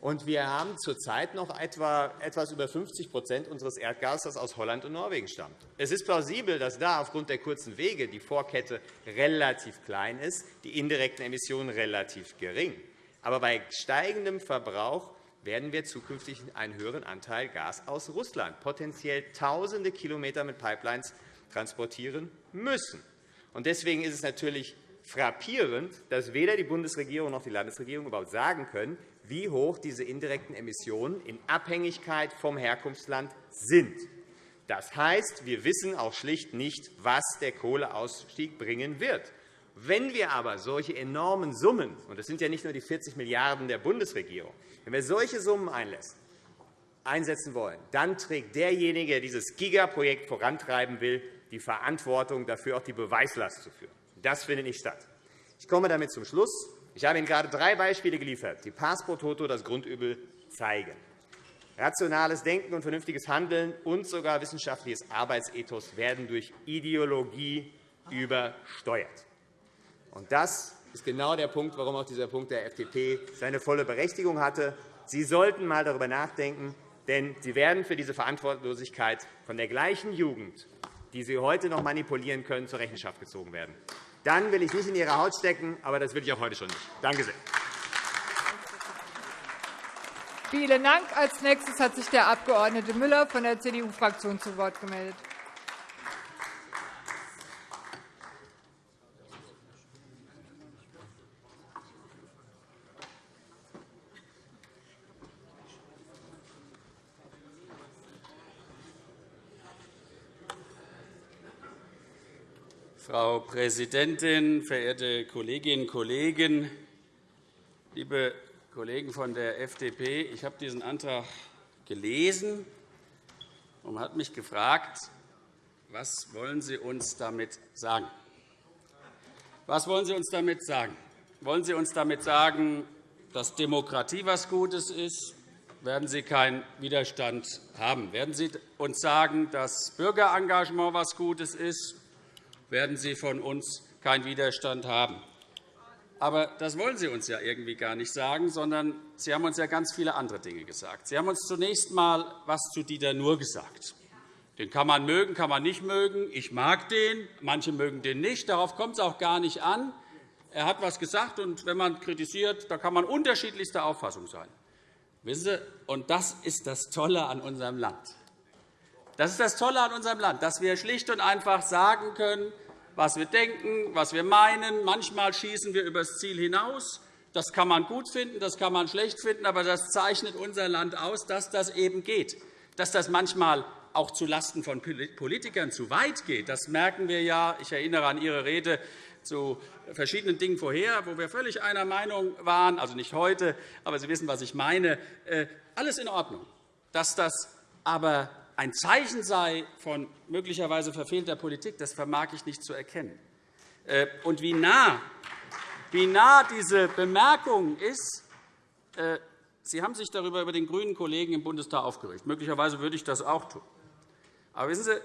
Und wir haben zurzeit noch etwa etwas über 50% unseres Erdgases, das aus Holland und Norwegen stammt. Es ist plausibel, dass da aufgrund der kurzen Wege die Vorkette relativ klein ist, die indirekten Emissionen relativ gering. Aber bei steigendem Verbrauch werden wir zukünftig einen höheren Anteil Gas aus Russland, potenziell Tausende Kilometer mit Pipelines transportieren müssen. Deswegen ist es natürlich frappierend, dass weder die Bundesregierung noch die Landesregierung überhaupt sagen können, wie hoch diese indirekten Emissionen in Abhängigkeit vom Herkunftsland sind. Das heißt, wir wissen auch schlicht nicht, was der Kohleausstieg bringen wird. Wenn wir aber solche enormen Summen, und das sind ja nicht nur die 40 Milliarden € der Bundesregierung, wenn wir solche Summen einsetzen wollen, dann trägt derjenige, der dieses Gigaprojekt vorantreiben will, die Verantwortung dafür, auch die Beweislast zu führen. Das findet nicht statt. Ich komme damit zum Schluss. Ich habe Ihnen gerade drei Beispiele geliefert, die Passporttoto das Grundübel zeigen. Rationales Denken und vernünftiges Handeln und sogar wissenschaftliches Arbeitsethos werden durch Ideologie übersteuert. Und das ist genau der Punkt, warum auch dieser Punkt der FDP seine volle Berechtigung hatte. Sie sollten einmal darüber nachdenken, denn Sie werden für diese Verantwortlosigkeit von der gleichen Jugend, die Sie heute noch manipulieren können, zur Rechenschaft gezogen werden. Dann will ich nicht in Ihre Haut stecken, aber das will ich auch heute schon nicht. Danke sehr. Vielen Dank. Als nächstes hat sich der Abg. Müller von der CDU-Fraktion zu Wort gemeldet. Frau Präsidentin, verehrte Kolleginnen und Kollegen! Liebe Kollegen von der FDP, ich habe diesen Antrag gelesen und habe mich gefragt, was wollen Sie uns damit sagen? Was wollen Sie uns damit sagen? Wollen Sie uns damit sagen, dass Demokratie etwas Gutes ist? Werden Sie keinen Widerstand haben? Werden Sie uns sagen, dass Bürgerengagement etwas Gutes ist? Werden Sie von uns keinen Widerstand haben. Aber das wollen Sie uns ja irgendwie gar nicht sagen, sondern Sie haben uns ja ganz viele andere Dinge gesagt. Sie haben uns zunächst einmal etwas zu Dieter Nuhr gesagt. Den kann man mögen, kann man nicht mögen. Ich mag den, manche mögen den nicht. Darauf kommt es auch gar nicht an. Er hat etwas gesagt, und wenn man kritisiert, da kann man unterschiedlichster Auffassung sein. Wissen Sie, und das ist das Tolle an unserem Land. Das ist das Tolle an unserem Land, dass wir schlicht und einfach sagen können, was wir denken, was wir meinen. Manchmal schießen wir über das Ziel hinaus. Das kann man gut finden, das kann man schlecht finden, aber das zeichnet unser Land aus, dass das eben geht. Dass das manchmal auch zulasten von Politikern zu weit geht, das merken wir ja. Ich erinnere an Ihre Rede zu verschiedenen Dingen vorher, wo wir völlig einer Meinung waren, also nicht heute, aber Sie wissen, was ich meine. Äh, alles in Ordnung. Dass das aber ein Zeichen sei von möglicherweise verfehlter Politik, das vermag ich nicht zu erkennen. Äh, und wie nah, wie nah diese Bemerkung ist, äh, Sie haben sich darüber über den grünen Kollegen im Bundestag aufgeregt. Möglicherweise würde ich das auch tun. Aber wissen Sie,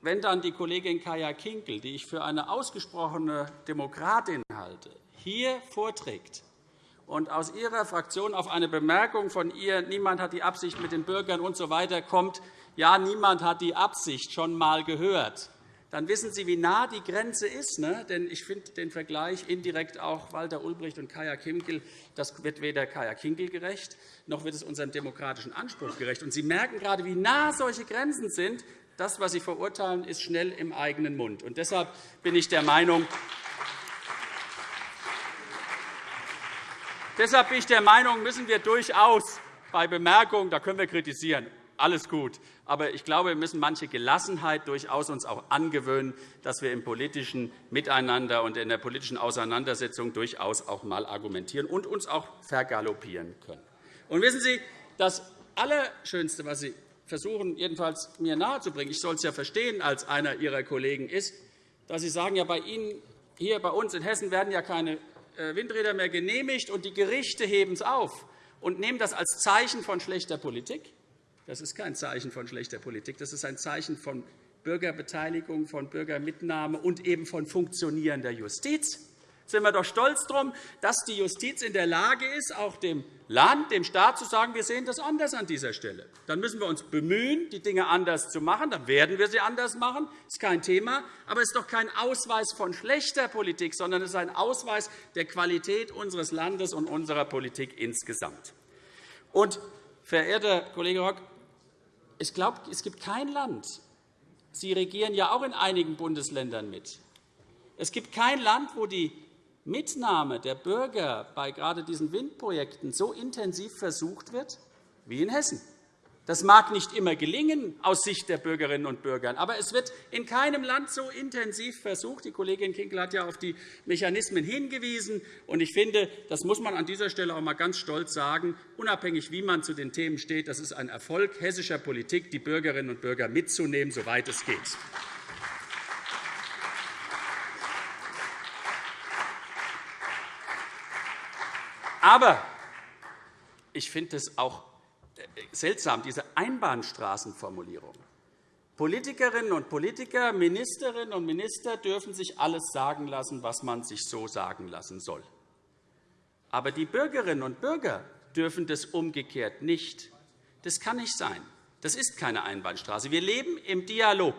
wenn dann die Kollegin Kaya Kinkel, die ich für eine ausgesprochene Demokratin halte, hier vorträgt und aus Ihrer Fraktion auf eine Bemerkung von ihr, niemand hat die Absicht mit den Bürgern usw. So kommt, ja, niemand hat die Absicht schon einmal gehört, dann wissen Sie, wie nah die Grenze ist. Ne? Denn ich finde den Vergleich indirekt auch Walter Ulbricht und Kaya Kinkel, das wird weder Kaya Kinkel gerecht, noch wird es unserem demokratischen Anspruch gerecht. Und Sie merken gerade, wie nah solche Grenzen sind, das, was Sie verurteilen, ist schnell im eigenen Mund. Und deshalb bin ich der Meinung, Deshalb bin ich der Meinung, müssen wir durchaus bei Bemerkungen, da können wir kritisieren, alles gut. Aber ich glaube, wir müssen manche Gelassenheit durchaus uns auch angewöhnen, dass wir im politischen Miteinander und in der politischen Auseinandersetzung durchaus auch einmal argumentieren und uns auch vergaloppieren können. Und wissen Sie, das Allerschönste, was Sie versuchen, jedenfalls mir nahezubringen, ich soll es ja verstehen als einer Ihrer Kollegen, ist, dass Sie sagen, ja, bei Ihnen hier bei uns in Hessen werden ja keine äh, Windräder mehr genehmigt, und die Gerichte heben es auf und nehmen das als Zeichen von schlechter Politik. Das ist kein Zeichen von schlechter Politik. Das ist ein Zeichen von Bürgerbeteiligung, von Bürgermitnahme und eben von funktionierender Justiz sind wir doch stolz darum, dass die Justiz in der Lage ist, auch dem Land, dem Staat zu sagen, wir sehen das anders an dieser Stelle. Dann müssen wir uns bemühen, die Dinge anders zu machen. Dann werden wir sie anders machen. Das ist kein Thema. Aber es ist doch kein Ausweis von schlechter Politik, sondern es ist ein Ausweis der Qualität unseres Landes und unserer Politik insgesamt. Und, verehrter Kollege Rock, ich glaube, es gibt kein Land, Sie regieren ja auch in einigen Bundesländern mit. Es gibt kein Land, wo die Mitnahme der Bürger bei gerade diesen Windprojekten so intensiv versucht wird wie in Hessen. Das mag nicht immer gelingen aus Sicht der Bürgerinnen und Bürger, aber es wird in keinem Land so intensiv versucht. Die Kollegin Kinkel hat ja auf die Mechanismen hingewiesen. Ich finde, das muss man an dieser Stelle auch einmal ganz stolz sagen, unabhängig wie man zu den Themen steht. Das ist ein Erfolg hessischer Politik, die Bürgerinnen und Bürger mitzunehmen, soweit es geht. Aber ich finde es auch seltsam, diese Einbahnstraßenformulierung. Politikerinnen und Politiker, Ministerinnen und Minister dürfen sich alles sagen lassen, was man sich so sagen lassen soll. Aber die Bürgerinnen und Bürger dürfen das umgekehrt nicht. Das kann nicht sein. Das ist keine Einbahnstraße. Wir leben im Dialog.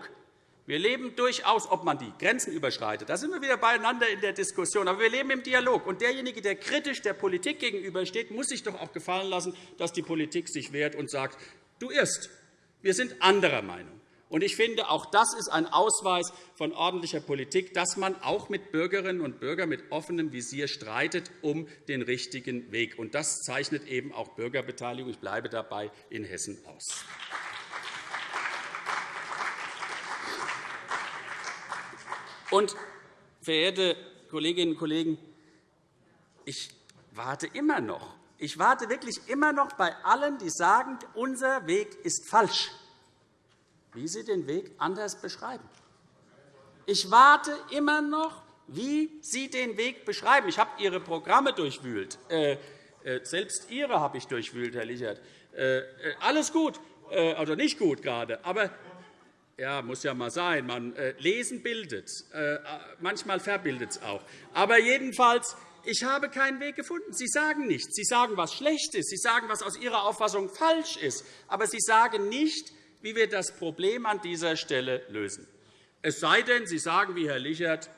Wir leben durchaus, ob man die Grenzen überschreitet. Da sind wir wieder beieinander in der Diskussion. Aber wir leben im Dialog. Und derjenige, der kritisch der Politik gegenübersteht, muss sich doch auch gefallen lassen, dass die Politik sich wehrt und sagt, du irrst. Wir sind anderer Meinung. Und ich finde, auch das ist ein Ausweis von ordentlicher Politik, dass man auch mit Bürgerinnen und Bürgern mit offenem Visier streitet um den richtigen Weg. Und das zeichnet eben auch Bürgerbeteiligung, ich bleibe dabei, in Hessen aus. Und, verehrte Kolleginnen und Kollegen, ich warte immer noch. Ich warte wirklich immer noch bei allen, die sagen, unser Weg ist falsch, wie sie den Weg anders beschreiben. Ich warte immer noch, wie Sie den Weg beschreiben. Ich habe Ihre Programme durchwühlt. Äh, äh, selbst Ihre habe ich durchwühlt, Herr Lichert. Äh, alles gut, also nicht gut gerade. Aber ja, muss ja mal sein. Man, äh, lesen bildet. Äh, manchmal verbildet es auch. Aber jedenfalls, ich habe keinen Weg gefunden. Sie sagen nichts. Sie sagen, was schlecht ist. Sie sagen, was aus Ihrer Auffassung falsch ist. Aber Sie sagen nicht, wie wir das Problem an dieser Stelle lösen. Es sei denn, Sie sagen, wie Herr Lichert,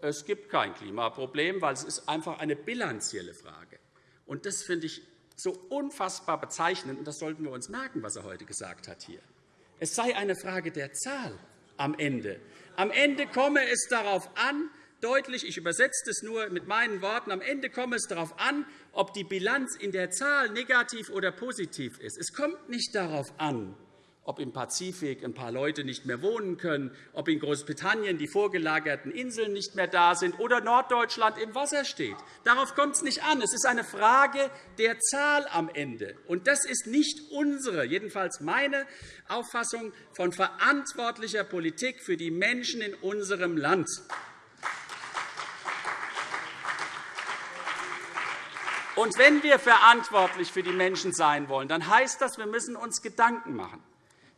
es gibt kein Klimaproblem, weil es ist einfach eine bilanzielle Frage. Und das finde ich so unfassbar bezeichnend, und das sollten wir uns merken, was er heute gesagt hat hier. Es sei eine Frage der Zahl am Ende. Am Ende komme es darauf an, deutlich, ich übersetze es nur mit meinen Worten, am Ende komme es darauf an, ob die Bilanz in der Zahl negativ oder positiv ist. Es kommt nicht darauf an, ob im Pazifik ein paar Leute nicht mehr wohnen können, ob in Großbritannien die vorgelagerten Inseln nicht mehr da sind oder Norddeutschland im Wasser steht. Darauf kommt es nicht an. Es ist eine Frage der Zahl am Ende. Und das ist nicht unsere, jedenfalls meine Auffassung von verantwortlicher Politik für die Menschen in unserem Land. Und wenn wir verantwortlich für die Menschen sein wollen, dann heißt das, wir müssen uns Gedanken machen.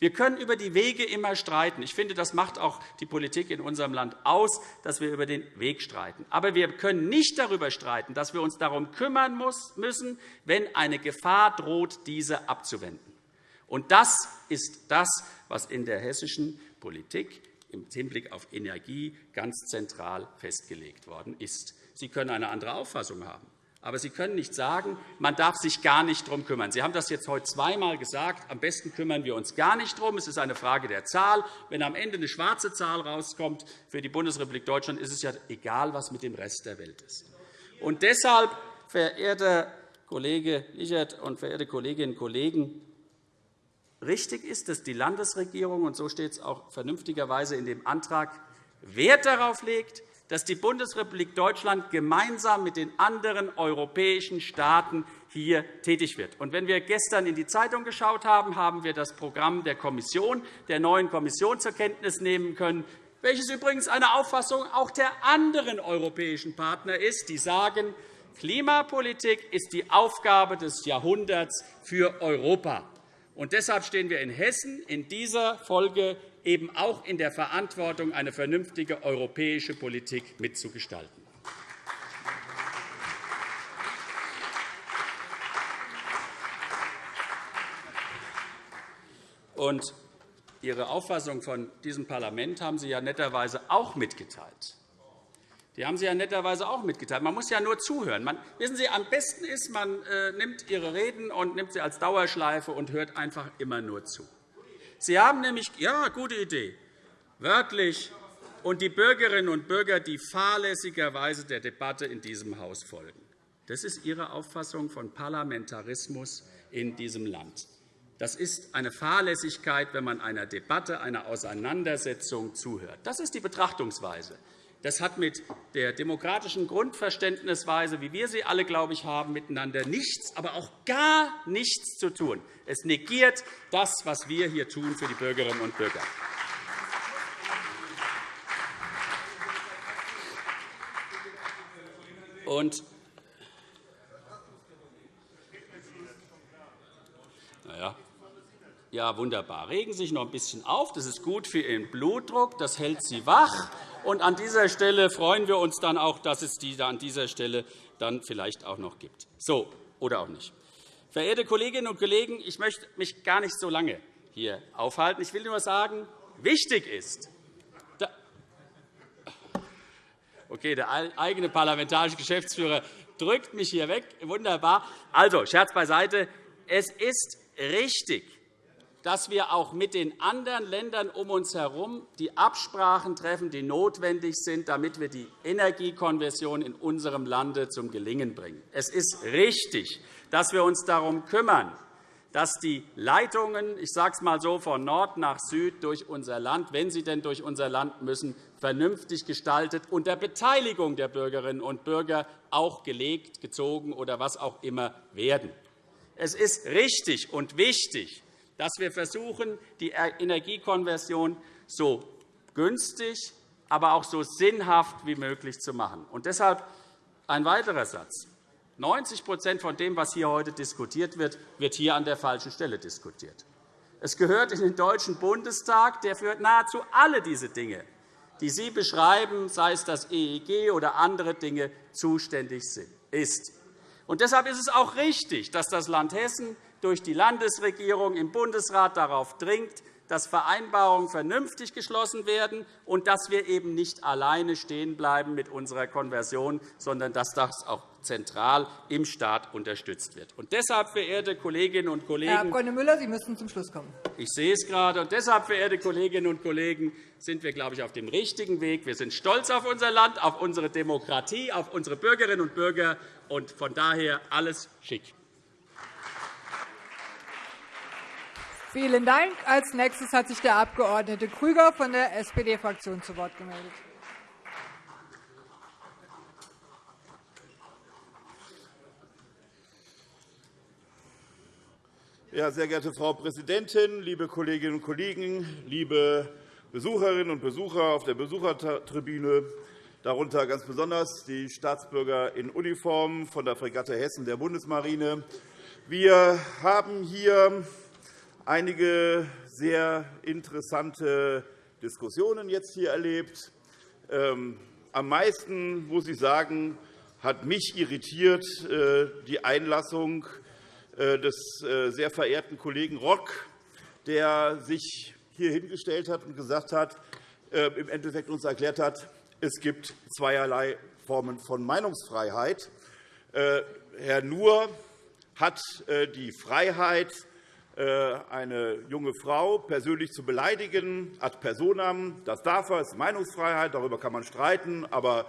Wir können über die Wege immer streiten. Ich finde, das macht auch die Politik in unserem Land aus, dass wir über den Weg streiten. Aber wir können nicht darüber streiten, dass wir uns darum kümmern müssen, wenn eine Gefahr droht, diese abzuwenden. Und das ist das, was in der hessischen Politik im Hinblick auf Energie ganz zentral festgelegt worden ist. Sie können eine andere Auffassung haben. Aber Sie können nicht sagen, man darf sich gar nicht darum kümmern. Sie haben das jetzt heute zweimal gesagt. Am besten kümmern wir uns gar nicht darum. Es ist eine Frage der Zahl. Wenn am Ende eine schwarze Zahl rauskommt für die Bundesrepublik Deutschland, ist es ja egal, was mit dem Rest der Welt ist. Und deshalb, verehrter Kollege Lichert und verehrte Kolleginnen und Kollegen, richtig ist, dass die Landesregierung, und so steht es auch vernünftigerweise in dem Antrag, Wert darauf legt, dass die Bundesrepublik Deutschland gemeinsam mit den anderen europäischen Staaten hier tätig wird. wenn wir gestern in die Zeitung geschaut haben, haben wir das Programm der Kommission, der neuen Kommission zur Kenntnis nehmen können, welches übrigens eine Auffassung auch der anderen europäischen Partner ist, die sagen, Klimapolitik ist die Aufgabe des Jahrhunderts für Europa. Und deshalb stehen wir in Hessen in dieser Folge eben auch in der Verantwortung, eine vernünftige europäische Politik mitzugestalten. Und Ihre Auffassung von diesem Parlament haben Sie ja netterweise auch mitgeteilt. Die haben Sie ja netterweise auch mitgeteilt. Man muss ja nur zuhören. Man, wissen Sie, am besten ist, man äh, nimmt Ihre Reden und nimmt sie als Dauerschleife und hört einfach immer nur zu. Sie haben nämlich, ja, gute Idee, wörtlich und die Bürgerinnen und Bürger, die fahrlässigerweise der Debatte in diesem Haus folgen. Das ist Ihre Auffassung von Parlamentarismus in diesem Land. Das ist eine Fahrlässigkeit, wenn man einer Debatte, einer Auseinandersetzung zuhört. Das ist die Betrachtungsweise. Das hat mit der demokratischen Grundverständnisweise, wie wir sie alle, glaube ich, haben, miteinander nichts, aber auch gar nichts zu tun. Es negiert das, was wir hier tun für die Bürgerinnen und Bürger. Und naja, ja, wunderbar. Regen Sie sich noch ein bisschen auf. Das ist gut für Ihren Blutdruck. Das hält Sie wach. Und an dieser Stelle freuen wir uns dann auch, dass es die an dieser Stelle dann vielleicht auch noch gibt. So, oder auch nicht. Verehrte Kolleginnen und Kollegen, ich möchte mich gar nicht so lange hier aufhalten. Ich will nur sagen, wichtig ist, Okay, der eigene parlamentarische Geschäftsführer drückt mich hier weg. Wunderbar. Also, Scherz beiseite. Es ist richtig, dass wir auch mit den anderen Ländern um uns herum die Absprachen treffen, die notwendig sind, damit wir die Energiekonversion in unserem Lande zum Gelingen bringen. Es ist richtig, dass wir uns darum kümmern, dass die Leitungen, ich sage es einmal so, von Nord nach Süd durch unser Land, wenn sie denn durch unser Land müssen, vernünftig gestaltet unter Beteiligung der Bürgerinnen und Bürger auch gelegt, gezogen oder was auch immer werden. Es ist richtig und wichtig, dass wir versuchen, die Energiekonversion so günstig, aber auch so sinnhaft wie möglich zu machen. Und deshalb ein weiterer Satz. 90% von dem, was hier heute diskutiert wird, wird hier an der falschen Stelle diskutiert. Es gehört in den Deutschen Bundestag, der für nahezu alle diese Dinge, die Sie beschreiben, sei es das EEG oder andere Dinge, zuständig ist. Und deshalb ist es auch richtig, dass das Land Hessen durch die Landesregierung im Bundesrat darauf dringt, dass Vereinbarungen vernünftig geschlossen werden und dass wir eben nicht alleine stehen bleiben mit unserer Konversion, sondern dass das auch zentral im Staat unterstützt wird. Und deshalb, verehrte Kolleginnen und Kollegen, Herr Abg. Müller, Sie müssen zum Schluss kommen. Ich sehe es gerade. Und deshalb, verehrte Kolleginnen und Kollegen, sind wir, glaube ich, auf dem richtigen Weg. Wir sind stolz auf unser Land, auf unsere Demokratie, auf unsere Bürgerinnen und Bürger. Und von daher alles schick. Vielen Dank. Als nächstes hat sich der Abg. Krüger von der SPD-Fraktion zu Wort gemeldet. Ja, sehr geehrte Frau Präsidentin, liebe Kolleginnen und Kollegen, liebe Besucherinnen und Besucher auf der Besuchertribüne, darunter ganz besonders die Staatsbürger in Uniform von der Fregatte Hessen der Bundesmarine. Wir haben hier einige sehr interessante Diskussionen jetzt hier erlebt. Ähm, am meisten, muss ich sagen, hat mich irritiert äh, die Einlassung äh, des äh, sehr verehrten Kollegen Rock, der sich hier hingestellt hat und gesagt hat, im Endeffekt uns erklärt hat, es gibt zweierlei Formen von Meinungsfreiheit. Herr Nuhr hat die Freiheit, eine junge Frau persönlich zu beleidigen, ad personam. Das darf er, das ist Meinungsfreiheit, darüber kann man streiten. Aber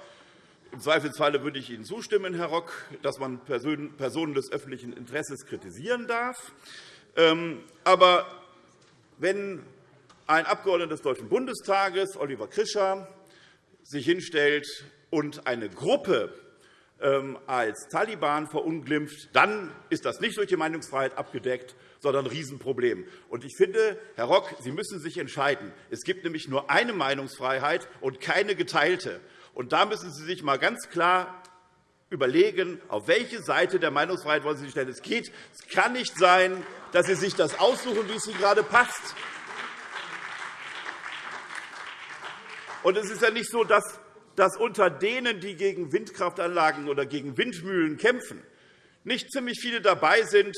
im Zweifelsfalle würde ich Ihnen zustimmen, Herr Rock, dass man Personen des öffentlichen Interesses kritisieren darf. Ähm, aber wenn ein Abgeordneter des Deutschen Bundestages, Oliver Krischer, sich hinstellt und eine Gruppe ähm, als Taliban verunglimpft, dann ist das nicht durch die Meinungsfreiheit abgedeckt, sondern ein Riesenproblem. ich finde, Herr Rock, Sie müssen sich entscheiden. Es gibt nämlich nur eine Meinungsfreiheit und keine geteilte. Und da müssen Sie sich einmal ganz klar überlegen, auf welche Seite der Meinungsfreiheit wollen Sie sich stellen. Es, geht, es kann nicht sein, dass Sie sich das aussuchen, wie es Ihnen gerade passt. Und es ist ja nicht so, dass, dass unter denen, die gegen Windkraftanlagen oder gegen Windmühlen kämpfen, nicht ziemlich viele dabei sind,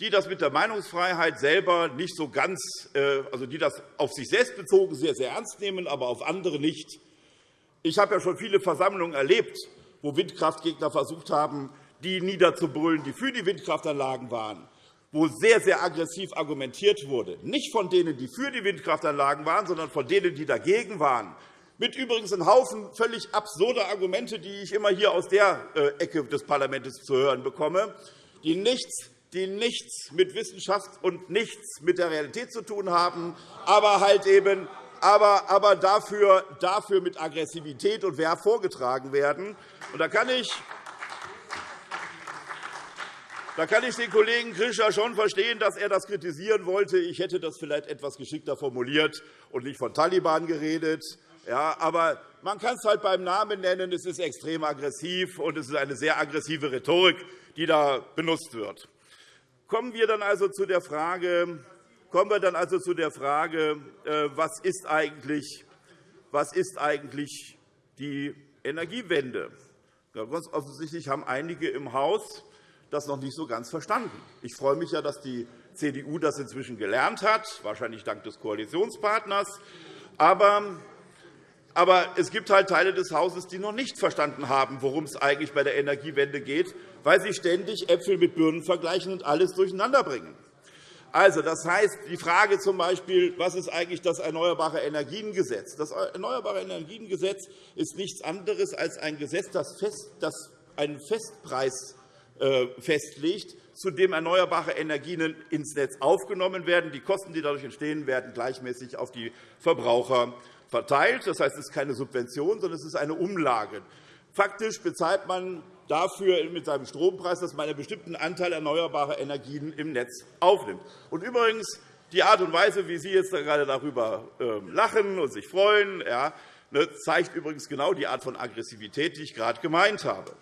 die das mit der Meinungsfreiheit selber nicht so ganz, äh, also die das auf sich selbst bezogen sehr, sehr ernst nehmen, aber auf andere nicht. Ich habe ja schon viele Versammlungen erlebt, wo Windkraftgegner versucht haben, die niederzubrüllen, die für die Windkraftanlagen waren, wo sehr, sehr aggressiv argumentiert wurde, nicht von denen, die für die Windkraftanlagen waren, sondern von denen, die dagegen waren, mit übrigens einem Haufen völlig absurder Argumente, die ich immer hier aus der äh, Ecke des Parlaments zu hören bekomme, die nichts die nichts mit Wissenschaft und nichts mit der Realität zu tun haben, aber halt eben aber, aber dafür, dafür mit Aggressivität und Verb vorgetragen werden. Und da kann ich da kann ich den Kollegen Krischer schon verstehen, dass er das kritisieren wollte. Ich hätte das vielleicht etwas geschickter formuliert und nicht von Taliban geredet. Ja, aber man kann es halt beim Namen nennen. Es ist extrem aggressiv, und es ist eine sehr aggressive Rhetorik, die da benutzt wird. Kommen wir dann also zu der Frage, kommen wir dann also zu der Frage äh, was, ist eigentlich, was ist eigentlich die Energiewende? Ganz offensichtlich haben einige im Haus das noch nicht so ganz verstanden. Ich freue mich, ja, dass die CDU das inzwischen gelernt hat, wahrscheinlich dank des Koalitionspartners. Aber aber es gibt halt Teile des Hauses, die noch nicht verstanden haben, worum es eigentlich bei der Energiewende geht, weil sie ständig Äpfel mit Birnen vergleichen und alles durcheinanderbringen. Also, das heißt, die Frage zum Beispiel, was ist eigentlich das Erneuerbare Energiengesetz? Das Erneuerbare Energiengesetz ist nichts anderes als ein Gesetz, das einen Festpreis äh, festlegt, zu dem erneuerbare Energien ins Netz aufgenommen werden. Die Kosten, die dadurch entstehen, werden gleichmäßig auf die Verbraucher verteilt. Das heißt, es ist keine Subvention, sondern es ist eine Umlage. Faktisch bezahlt man dafür mit seinem Strompreis, dass man einen bestimmten Anteil erneuerbarer Energien im Netz aufnimmt. Und übrigens, die Art und Weise, wie Sie jetzt gerade darüber ähm, lachen und sich freuen, ne, zeigt übrigens genau die Art von Aggressivität, die ich gerade gemeint habe.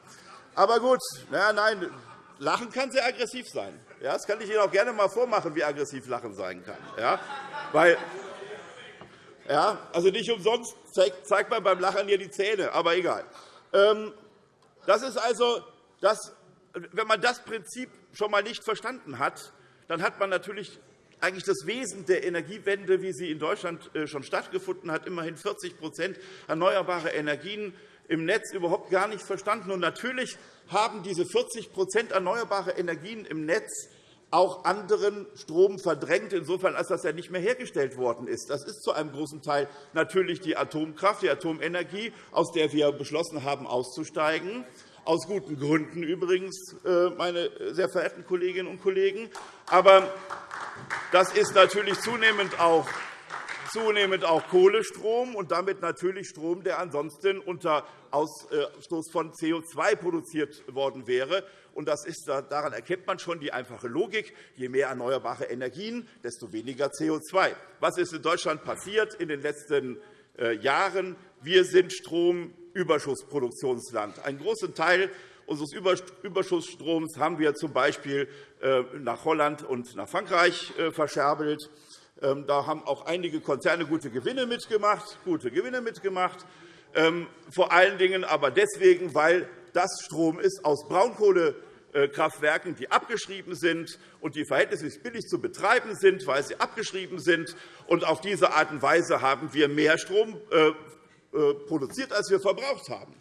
Aber gut, na, nein, Lachen kann sehr aggressiv sein. Ja, das kann ich Ihnen auch gerne einmal vormachen, wie aggressiv Lachen sein kann. Ja, weil ja, also nicht umsonst zeigt man beim Lachen hier die Zähne, aber egal. Ähm, das ist also, das, wenn man das Prinzip schon einmal nicht verstanden hat, dann hat man natürlich eigentlich das Wesen der Energiewende, wie sie in Deutschland äh, schon stattgefunden hat, immerhin 40% erneuerbare Energien im Netz überhaupt gar nicht verstanden. Und natürlich haben diese 40% erneuerbare Energien im Netz auch anderen Strom verdrängt, insofern als das ja nicht mehr hergestellt worden ist. Das ist zu einem großen Teil natürlich die Atomkraft, die Atomenergie, aus der wir beschlossen haben, auszusteigen aus guten Gründen übrigens, äh, meine sehr verehrten Kolleginnen und Kollegen. Aber das ist natürlich zunehmend auch zunehmend auch Kohlestrom und damit natürlich Strom, der ansonsten unter Ausstoß von CO2 produziert worden wäre. Und das ist, daran erkennt man schon die einfache Logik. Je mehr erneuerbare Energien, desto weniger CO2. Was ist in Deutschland passiert in den letzten äh, Jahren? Wir sind Stromüberschussproduktionsland. Einen großen Teil unseres Überschussstroms haben wir z. B. Äh, nach Holland und nach Frankreich äh, verscherbelt. Ähm, da haben auch einige Konzerne gute Gewinne mitgemacht, gute Gewinne mitgemacht. Ähm, vor allen Dingen aber deswegen, weil das Strom ist aus Braunkohlekraftwerken, die abgeschrieben sind und die verhältnismäßig billig zu betreiben sind, weil sie abgeschrieben sind. Und auf diese Art und Weise haben wir mehr Strom äh, äh, produziert, als wir verbraucht haben.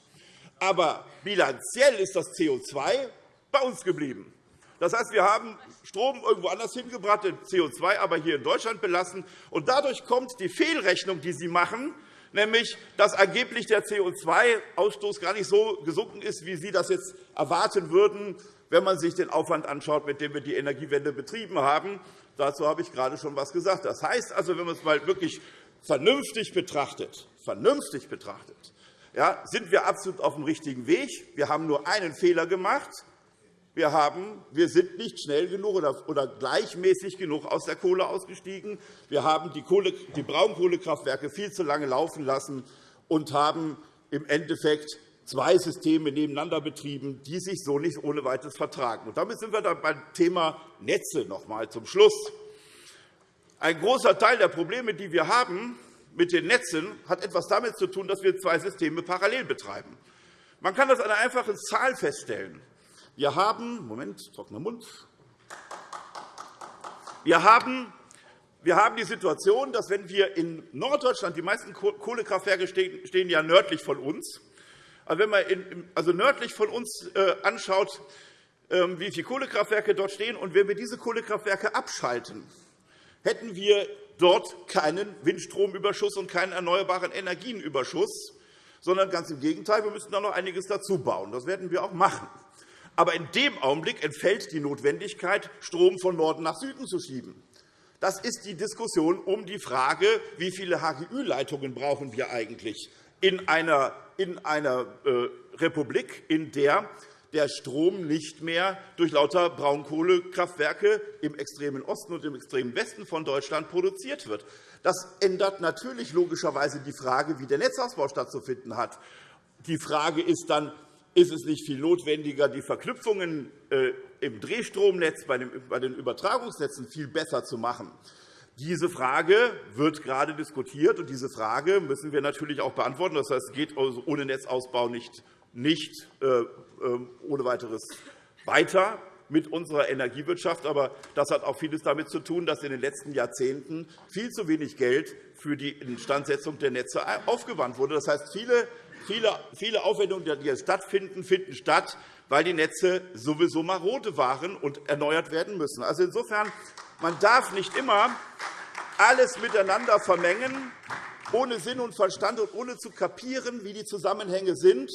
Aber bilanziell ist das CO2 bei uns geblieben. Das heißt, wir haben Strom irgendwo anders hingebracht, CO2 aber hier in Deutschland belassen. Und dadurch kommt die Fehlrechnung, die Sie machen, nämlich dass angeblich der CO2-Ausstoß gar nicht so gesunken ist, wie Sie das jetzt erwarten würden, wenn man sich den Aufwand anschaut, mit dem wir die Energiewende betrieben haben. Dazu habe ich gerade schon etwas gesagt. Das heißt also, wenn man es mal wirklich vernünftig betrachtet, vernünftig betrachtet ja, sind wir absolut auf dem richtigen Weg. Wir haben nur einen Fehler gemacht. Wir, haben, wir sind nicht schnell genug oder gleichmäßig genug aus der Kohle ausgestiegen. Wir haben die, Kohle, die Braunkohlekraftwerke viel zu lange laufen lassen und haben im Endeffekt zwei Systeme nebeneinander betrieben, die sich so nicht ohne Weiteres vertragen. Und damit sind wir dann beim Thema Netze noch einmal zum Schluss. Ein großer Teil der Probleme, die wir haben mit den Netzen, hat etwas damit zu tun, dass wir zwei Systeme parallel betreiben. Man kann das an einer einfachen Zahl feststellen. Wir haben Moment, trockener Mund. Wir haben wir haben die Situation, dass wenn wir in Norddeutschland, die meisten Kohlekraftwerke stehen ja nördlich von uns, also wenn man also nördlich von uns äh, anschaut, ähm, wie viele Kohlekraftwerke dort stehen, und wenn wir diese Kohlekraftwerke abschalten, hätten wir dort keinen Windstromüberschuss und keinen erneuerbaren Energienüberschuss, sondern ganz im Gegenteil, wir müssten da noch einiges dazu bauen. Das werden wir auch machen. Aber in dem Augenblick entfällt die Notwendigkeit, Strom von Norden nach Süden zu schieben. Das ist die Diskussion um die Frage, wie viele HGÜ-Leitungen brauchen wir eigentlich in einer, in einer äh, Republik, in der der Strom nicht mehr durch lauter Braunkohlekraftwerke im extremen Osten und im extremen Westen von Deutschland produziert wird. Das ändert natürlich logischerweise die Frage, wie der Netzausbau stattzufinden hat. Die Frage ist dann, ist es nicht viel notwendiger, die Verknüpfungen äh, im Drehstromnetz bei den Übertragungsnetzen viel besser zu machen? Diese Frage wird gerade diskutiert, und diese Frage müssen wir natürlich auch beantworten. Das heißt, es geht ohne Netzausbau nicht nicht äh, ähm, ohne weiteres weiter mit unserer Energiewirtschaft. Aber das hat auch vieles damit zu tun, dass in den letzten Jahrzehnten viel zu wenig Geld für die Instandsetzung der Netze aufgewandt wurde. Das heißt, viele, viele, Aufwendungen, die jetzt stattfinden, finden statt, weil die Netze sowieso marode waren und erneuert werden müssen. Also insofern, man darf nicht immer alles miteinander vermengen, ohne Sinn und Verstand und ohne zu kapieren, wie die Zusammenhänge sind.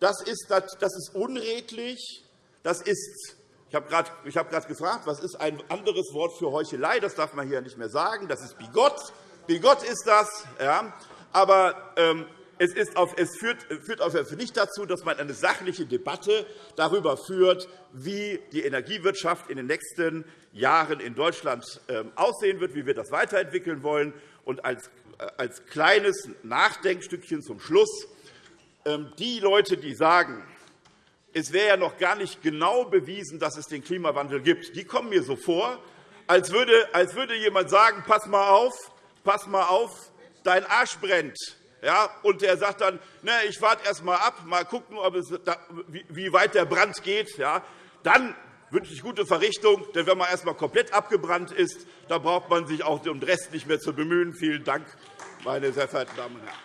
Das ist, das ist unredlich. Das ist, ich habe gerade gefragt, was ist ein anderes Wort für Heuchelei? Das darf man hier nicht mehr sagen. Das ist bigott. Bigott ist das. Ja. Aber ähm, es, auf, es führt, führt auf nicht dazu, dass man eine sachliche Debatte darüber führt, wie die Energiewirtschaft in den nächsten Jahren in Deutschland ähm, aussehen wird, wie wir das weiterentwickeln wollen. Und als, äh, als kleines Nachdenkstückchen zum Schluss ähm, die Leute, die sagen, es wäre ja noch gar nicht genau bewiesen, dass es den Klimawandel gibt, die kommen mir so vor, als würde, als würde jemand sagen, pass mal auf, pass mal auf, dein Arsch brennt. Ja, und er sagt dann, ne, ich warte erst einmal ab, mal gucken, ob es, wie weit der Brand geht. Ja, dann wünsche ich gute Verrichtung. Denn wenn man erst einmal komplett abgebrannt ist, dann braucht man sich auch um den Rest nicht mehr zu bemühen. Vielen Dank, meine sehr verehrten Damen und Herren.